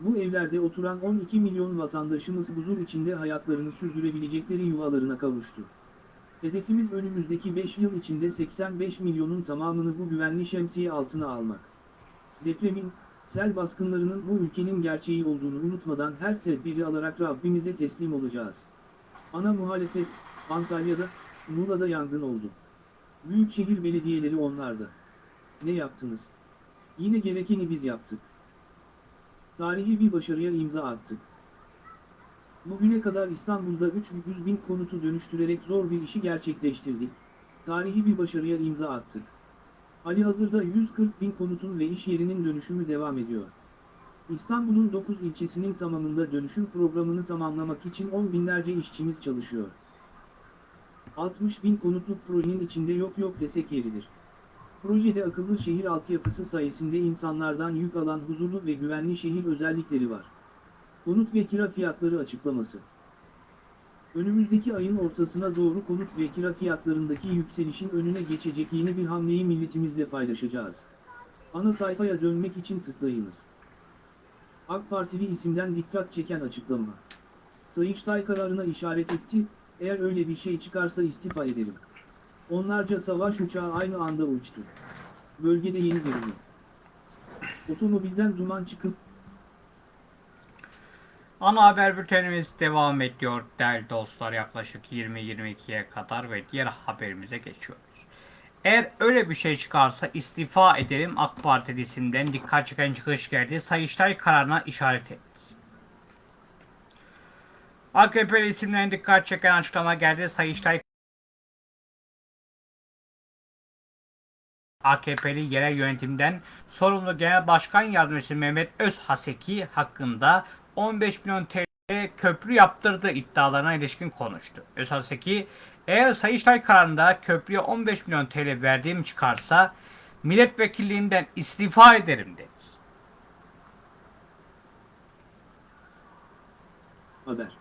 Bu evlerde oturan 12 milyon vatandaşımız huzur içinde hayatlarını sürdürebilecekleri yuvalarına kavuştu. Hedefimiz önümüzdeki 5 yıl içinde 85 milyonun tamamını bu güvenli şemsiye altına almak. Depremin, sel baskınlarının bu ülkenin gerçeği olduğunu unutmadan her tedbiri alarak Rabbimize teslim olacağız. Ana muhalefet, Antalya'da, Muğla'da yangın oldu. Büyükşehir belediyeleri onlarda. Ne yaptınız? Yine gerekeni biz yaptık. Tarihi bir başarıya imza attık. Bugüne kadar İstanbul'da 300 bin konutu dönüştürerek zor bir işi gerçekleştirdik. Tarihi bir başarıya imza attık. Ali hazırda 140 bin konutun ve iş yerinin dönüşümü devam ediyor. İstanbul'un 9 ilçesinin tamamında dönüşüm programını tamamlamak için on binlerce işçimiz çalışıyor. 60 bin konutluk projenin içinde yok yok desek yeridir. Projede akıllı şehir altyapısı sayesinde insanlardan yük alan huzurlu ve güvenli şehir özellikleri var. Konut ve kira fiyatları açıklaması. Önümüzdeki ayın ortasına doğru konut ve kira fiyatlarındaki yükselişin önüne geçecek yeni bir hamleyi milletimizle paylaşacağız. Ana sayfaya dönmek için tıklayınız. AK Partili isimden dikkat çeken açıklama. Sayıştay kararına işaret etti, eğer öyle bir şey çıkarsa istifa ederim. Onlarca savaş uçağı aynı anda uçtu. Bölgede yeni gerilim. Otomobilden duman çıkıp Ana haber bültenimiz devam ediyor değerli dostlar yaklaşık 20-22'ye kadar ve diğer haberimize geçiyoruz. Eğer öyle bir şey çıkarsa istifa ederim AK Parti isimden dikkat çeken çıkış geldi. Sayıştay kararına işaret etti. AKP isimden dikkat çeken açıklama geldi. Sayıştay AKP'li yerel yönetimden sorumlu Genel Başkan Yardımcısı Mehmet Özhaseki hakkında 15 milyon TL köprü yaptırdığı iddialarına ilişkin konuştu. Özhaseki, eğer Sayıştay kararında köprüye 15 milyon TL verdiğim çıkarsa milletvekilliğimden istifa ederim dedi. Haber.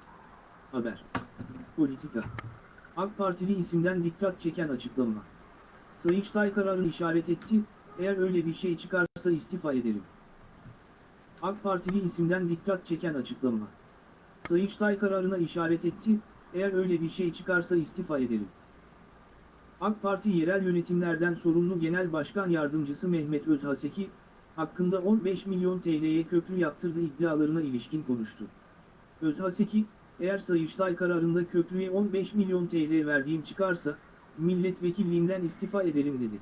Haber. Politika. AK Partili isimden dikkat çeken açıklama. Sayıştay kararını işaret etti, eğer öyle bir şey çıkarsa istifa ederim. AK Partili isimden dikkat çeken açıklama. Sayıştay kararına işaret etti, Eğer öyle bir şey çıkarsa istifa ederim. AK Parti yerel yönetimlerden sorumlu Genel Başkan Yardımcısı Mehmet Özhaseki, hakkında 15 milyon TL'ye köprü yaptırdı iddialarına ilişkin konuştu. Özhaseki, eğer Sayıştay kararında köprüye 15 milyon TL verdiğim çıkarsa, milletvekilliğinden istifa ederim dedi.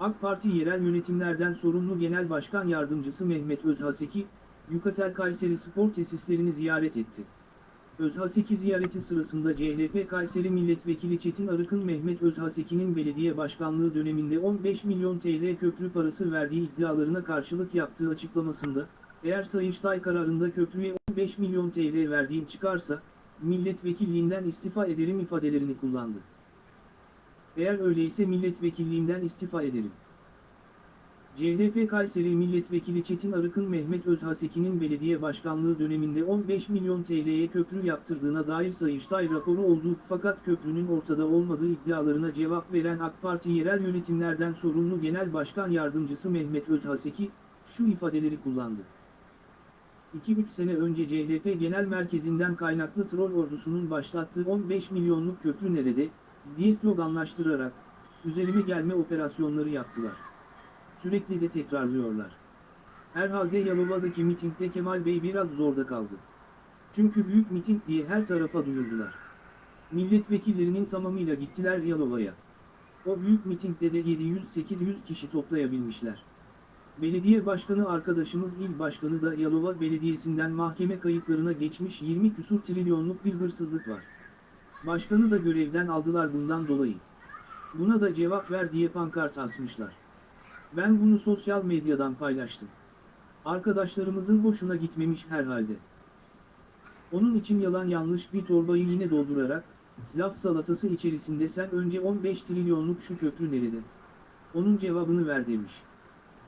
AK Parti yerel yönetimlerden sorumlu Genel Başkan Yardımcısı Mehmet Özhaseki, Yukatel Kayseri Spor Tesislerini ziyaret etti. Özhaseki ziyareti sırasında CHP Kayseri Milletvekili Çetin Arık'ın Mehmet Özhaseki'nin belediye başkanlığı döneminde 15 milyon TL köprü parası verdiği iddialarına karşılık yaptığı açıklamasında, eğer Sayıştay kararında köprüye 15 milyon TL verdiğim çıkarsa, milletvekilliğinden istifa ederim ifadelerini kullandı. Eğer öyleyse milletvekilliğimden istifa ederim. CHP Kayseri Milletvekili Çetin Arık'ın Mehmet Özhaseki'nin belediye başkanlığı döneminde 15 milyon TL'ye köprü yaptırdığına dair Sayıştay raporu olduğu fakat köprünün ortada olmadığı iddialarına cevap veren AK Parti yerel yönetimlerden sorumlu Genel Başkan Yardımcısı Mehmet Özhaseki, şu ifadeleri kullandı. 2-3 sene önce CHP Genel Merkezi'nden kaynaklı troll ordusunun başlattığı 15 milyonluk köprü nerede, diye sloganlaştırarak, üzerime gelme operasyonları yaptılar. Sürekli de tekrarlıyorlar. Herhalde Yalova'daki mitingde Kemal Bey biraz zorda kaldı. Çünkü büyük miting diye her tarafa duyurdular. Milletvekillerinin tamamıyla gittiler Yalova'ya. O büyük mitingde de 700-800 kişi toplayabilmişler. Belediye başkanı arkadaşımız il başkanı da Yalova Belediyesi'nden mahkeme kayıtlarına geçmiş 20 küsur trilyonluk bir hırsızlık var. Başkanı da görevden aldılar bundan dolayı. Buna da cevap ver diye pankart asmışlar. Ben bunu sosyal medyadan paylaştım. Arkadaşlarımızın hoşuna gitmemiş herhalde. Onun için yalan yanlış bir torbayı yine doldurarak, laf salatası içerisinde sen önce 15 trilyonluk şu köprü nerede? Onun cevabını ver demiş.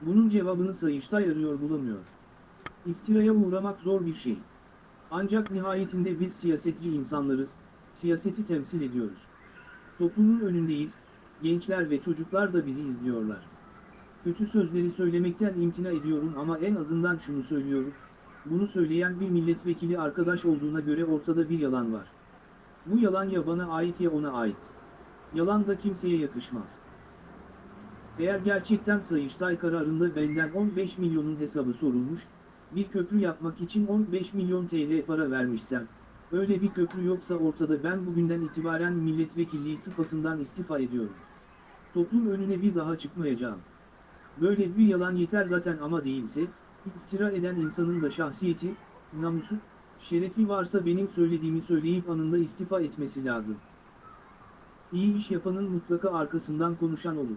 Bunun cevabını Sayıştay arıyor bulamıyor. İftiraya uğramak zor bir şey. Ancak nihayetinde biz siyasetçi insanlarız, siyaseti temsil ediyoruz. Toplumun önündeyiz, gençler ve çocuklar da bizi izliyorlar. Kötü sözleri söylemekten imtina ediyorum ama en azından şunu söylüyorum. Bunu söyleyen bir milletvekili arkadaş olduğuna göre ortada bir yalan var. Bu yalan ya bana ait ya ona ait. Yalan da kimseye yakışmaz. Eğer gerçekten Sayıştay kararında benden 15 milyonun hesabı sorulmuş, bir köprü yapmak için 15 milyon TL para vermişsem, öyle bir köprü yoksa ortada ben bugünden itibaren milletvekilliği sıfatından istifa ediyorum. Toplum önüne bir daha çıkmayacağım. Böyle bir yalan yeter zaten ama değilse, iftira eden insanın da şahsiyeti, namusu, şerefi varsa benim söylediğimi söyleyip anında istifa etmesi lazım. İyi iş yapanın mutlaka arkasından konuşan olur.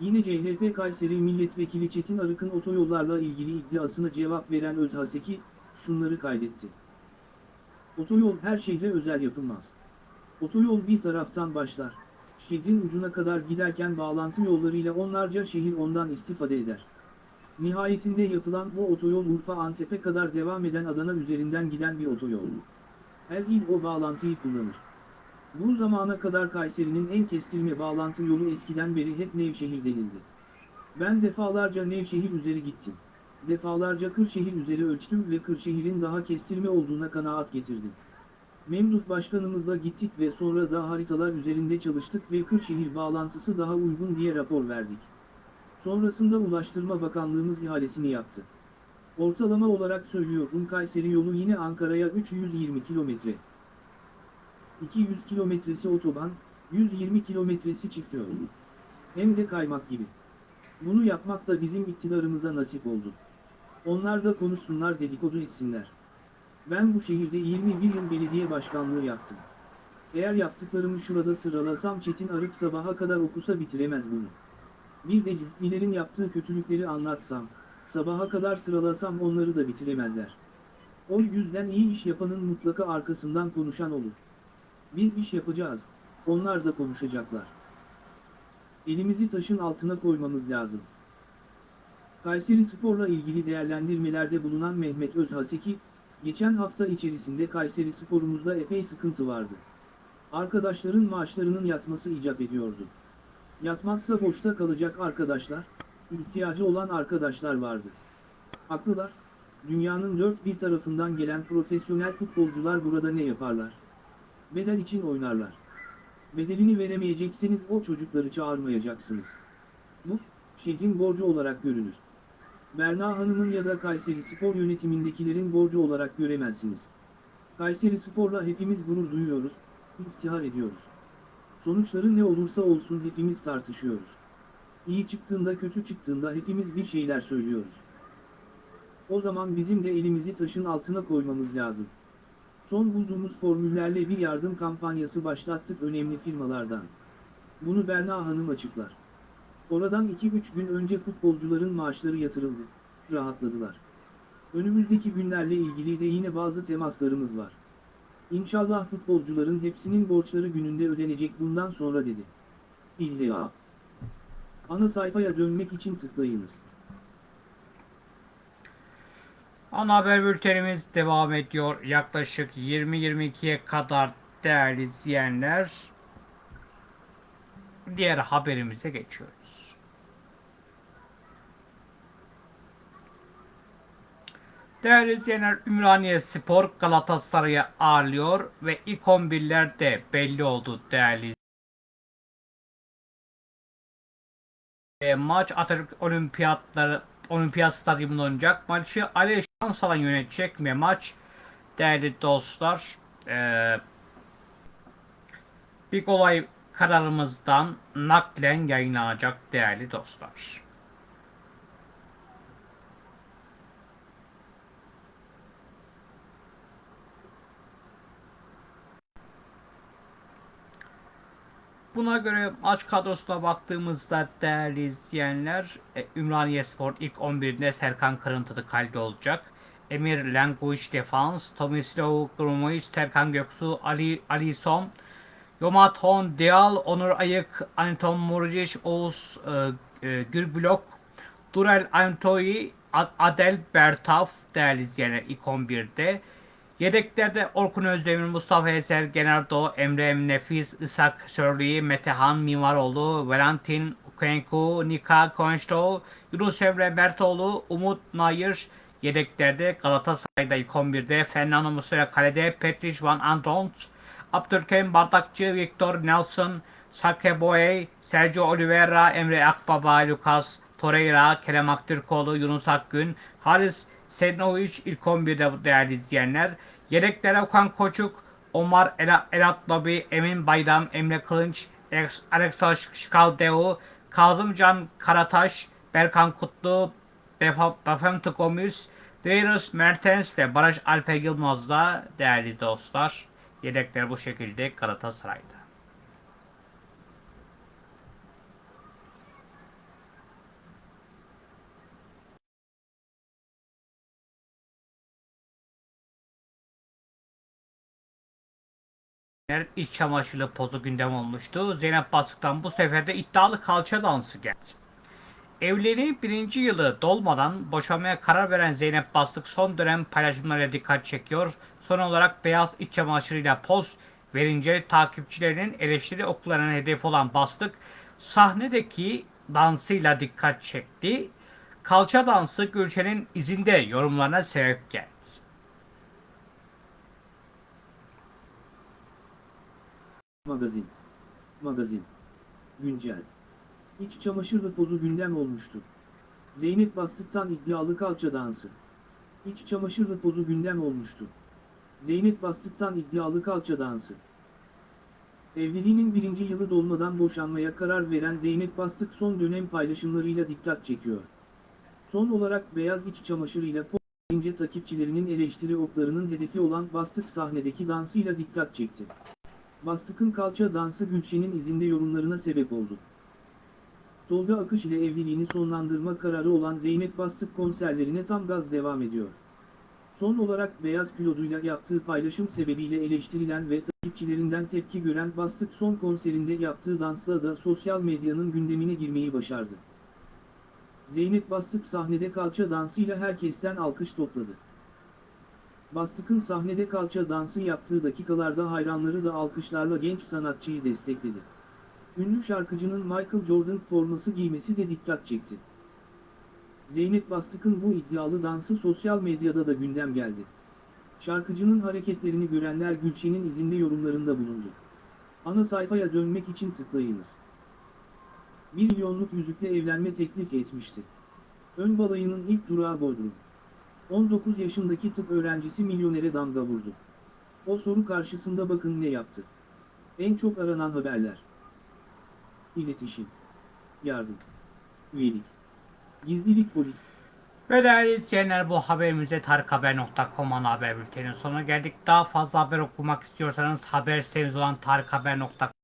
Yine CHP Kayseri Milletvekili Çetin Arık'ın otoyollarla ilgili iddiasına cevap veren Özhaseki, şunları kaydetti. Otoyol her şehre özel yapılmaz. Otoyol bir taraftan başlar, şehrin ucuna kadar giderken bağlantı yollarıyla onlarca şehir ondan istifade eder. Nihayetinde yapılan bu otoyol Urfa Antep'e kadar devam eden Adana üzerinden giden bir otoyol. Her il o bağlantıyı kullanır. Bu zamana kadar Kayseri'nin en kestirme bağlantı yolu eskiden beri hep Nevşehir denildi. Ben defalarca Nevşehir üzeri gittim. Defalarca Kırşehir üzeri ölçtüm ve Kırşehir'in daha kestirme olduğuna kanaat getirdim. Memduh Başkanımızla gittik ve sonra da haritalar üzerinde çalıştık ve Kırşehir bağlantısı daha uygun diye rapor verdik. Sonrasında Ulaştırma Bakanlığımız ihalesini yaptı. Ortalama olarak söylüyorum Kayseri yolu yine Ankara'ya 320 kilometre. 200 kilometresi otoban, 120 kilometresi çift yol. Hem de kaymak gibi. Bunu yapmak da bizim iktidarımıza nasip oldu. Onlar da konuşsunlar dedikodu etsinler. Ben bu şehirde 21 yıl belediye başkanlığı yaptım. Eğer yaptıklarımı şurada sıralasam Çetin Arık sabaha kadar okusa bitiremez bunu. Bir de cühtlilerin yaptığı kötülükleri anlatsam, sabaha kadar sıralasam onları da bitiremezler. O yüzden iyi iş yapanın mutlaka arkasından konuşan olur. Biz iş yapacağız, onlar da konuşacaklar. Elimizi taşın altına koymamız lazım. Kayseri Spor'la ilgili değerlendirmelerde bulunan Mehmet Özhaseki, geçen hafta içerisinde Kayseri Spor'umuzda epey sıkıntı vardı. Arkadaşların maaşlarının yatması icap ediyordu. Yatmazsa boşta kalacak arkadaşlar, ihtiyacı olan arkadaşlar vardı. Haklılar, dünyanın dört bir tarafından gelen profesyonel futbolcular burada ne yaparlar? Bedel için oynarlar. Bedelini veremeyecekseniz o çocukları çağırmayacaksınız. Bu, şehrin borcu olarak görülür. Berna Hanım'ın ya da Kayseri Spor yönetimindekilerin borcu olarak göremezsiniz. Kayseri Spor'la hepimiz gurur duyuyoruz, iftihar ediyoruz. Sonuçları ne olursa olsun hepimiz tartışıyoruz. İyi çıktığında kötü çıktığında hepimiz bir şeyler söylüyoruz. O zaman bizim de elimizi taşın altına koymamız lazım. Son bulduğumuz formüllerle bir yardım kampanyası başlattık önemli firmalardan. Bunu Berna Hanım açıklar. Oradan 2-3 gün önce futbolcuların maaşları yatırıldı. Rahatladılar. Önümüzdeki günlerle ilgili de yine bazı temaslarımız var. İnşallah futbolcuların hepsinin borçları gününde ödenecek bundan sonra dedi. İlla. Ana sayfaya dönmek için tıklayınız. Ana haber bültenimiz devam ediyor. Yaklaşık 20-22'ye kadar değerli izleyenler. Diğer haberimize geçiyoruz. Değerli izleyenler Ümraniye Spor Galatasaray'ı ağırlıyor ve ilk 11'ler de belli oldu değerli E, maç Atatürk Olimpiyatları Olimpiyat Stadyumunda oynayacak. Maçı Ali Şansalan yönetecek ve maç değerli dostlar e, bir olay kararımızdan naklen yayınlanacak değerli dostlar. Buna göre maç kadrosuna baktığımızda değerli izleyenler e, Ümraniye Spor ilk 11'inde Serkan Kırıntılı kalede olacak. Emir Lenguiç defans, Tomislav Grumovic, Serkan Göksu, Ali Alison, Yomaton Deal, Onur Ayık, Anton Muric, Oğuz e, e, Gürblok, Durel Antoyi, Ad- Adel Bertaf değerli izleyenler ilk 11'de. Yedeklerde Orkun Özdemir, Mustafa Eser, Genardo, Emre Nefis, Isak Sörli, Metehan Mimaroğlu, Valentin Kenku, Nika Konçto, Yunus Emre Bertoğlu, Umut Nayır, yedeklerde Galatasaray'da ilk 11'de Fernando Muslera kalede, Petriş Van Antont, Abdülkerim Bardakçı, Victor Nelson, Sake Boye, Sergio Oliveira, Emre Akbaba, Lucas Torreira, Kerem Aktürkoğlu, Yunus Akgün, Haris Sednovic ilk 11'de değerli izleyenler. Yedeklere Okan Koçuk, Omar El Erat Lobi, Emin Bayram, Emre Kılınç, Alex- Alexos Şkaldeu, Kazımcan Karataş, Berkan Kutlu, Bafemti Gomis, Darius Mertens ve Barış Alper Yılmaz'da değerli dostlar. Yedekler bu şekilde Galatasaray'da. iç çamaşırlı pozu gündem olmuştu. Zeynep Bastık'tan bu sefer de iddialı kalça dansı geldi. Evliliğinin birinci yılı dolmadan boşanmaya karar veren Zeynep Bastık son dönem paylaşımlarıyla dikkat çekiyor. Son olarak beyaz iç çamaşırıyla poz verince takipçilerinin eleştiri oklarına hedef olan Bastık sahnedeki dansıyla dikkat çekti. Kalça dansı Gülşen'in izinde yorumlarına sebep geldi. Magazin. Magazin. Güncel. İç çamaşırlı pozu gündem olmuştu. Zeynep Bastık'tan iddialı kalça dansı. İç çamaşırlı pozu gündem olmuştu. Zeynep Bastık'tan iddialı kalça dansı. Evliliğinin birinci yılı dolmadan boşanmaya karar veren Zeynep Bastık son dönem paylaşımlarıyla dikkat çekiyor. Son olarak beyaz iç çamaşırıyla verince takipçilerinin eleştiri oklarının hedefi olan Bastık sahnedeki dansıyla dikkat çekti. Bastık'ın kalça dansı Gülşen'in izinde yorumlarına sebep oldu. Tolga Akış ile evliliğini sonlandırma kararı olan Zeynep Bastık konserlerine tam gaz devam ediyor. Son olarak beyaz kiloduyla yaptığı paylaşım sebebiyle eleştirilen ve takipçilerinden tepki gören Bastık son konserinde yaptığı dansla da sosyal medyanın gündemine girmeyi başardı. Zeynep Bastık sahnede kalça dansıyla herkesten alkış topladı. Bastık'ın sahnede kalça dansı yaptığı dakikalarda hayranları da alkışlarla genç sanatçıyı destekledi. Ünlü şarkıcının Michael Jordan forması giymesi de dikkat çekti. Zeynep Bastık'ın bu iddialı dansı sosyal medyada da gündem geldi. Şarkıcının hareketlerini görenler Gülçin'in izinde yorumlarında bulundu. Ana sayfaya dönmek için tıklayınız. 1 milyonluk yüzükle evlenme teklif etmişti. Ön balayının ilk durağı Bodrum. 19 yaşındaki tıp öğrencisi milyonere damga vurdu. O soru karşısında bakın ne yaptı. En çok aranan haberler. İletişim. Yardım. Üyelik. Gizlilik politik. Ve değerli izleyenler bu haberimize tarikhaber.com ana haber bülteninin sonuna geldik. Daha fazla haber okumak istiyorsanız haber sitemiz olan tarikhaber.com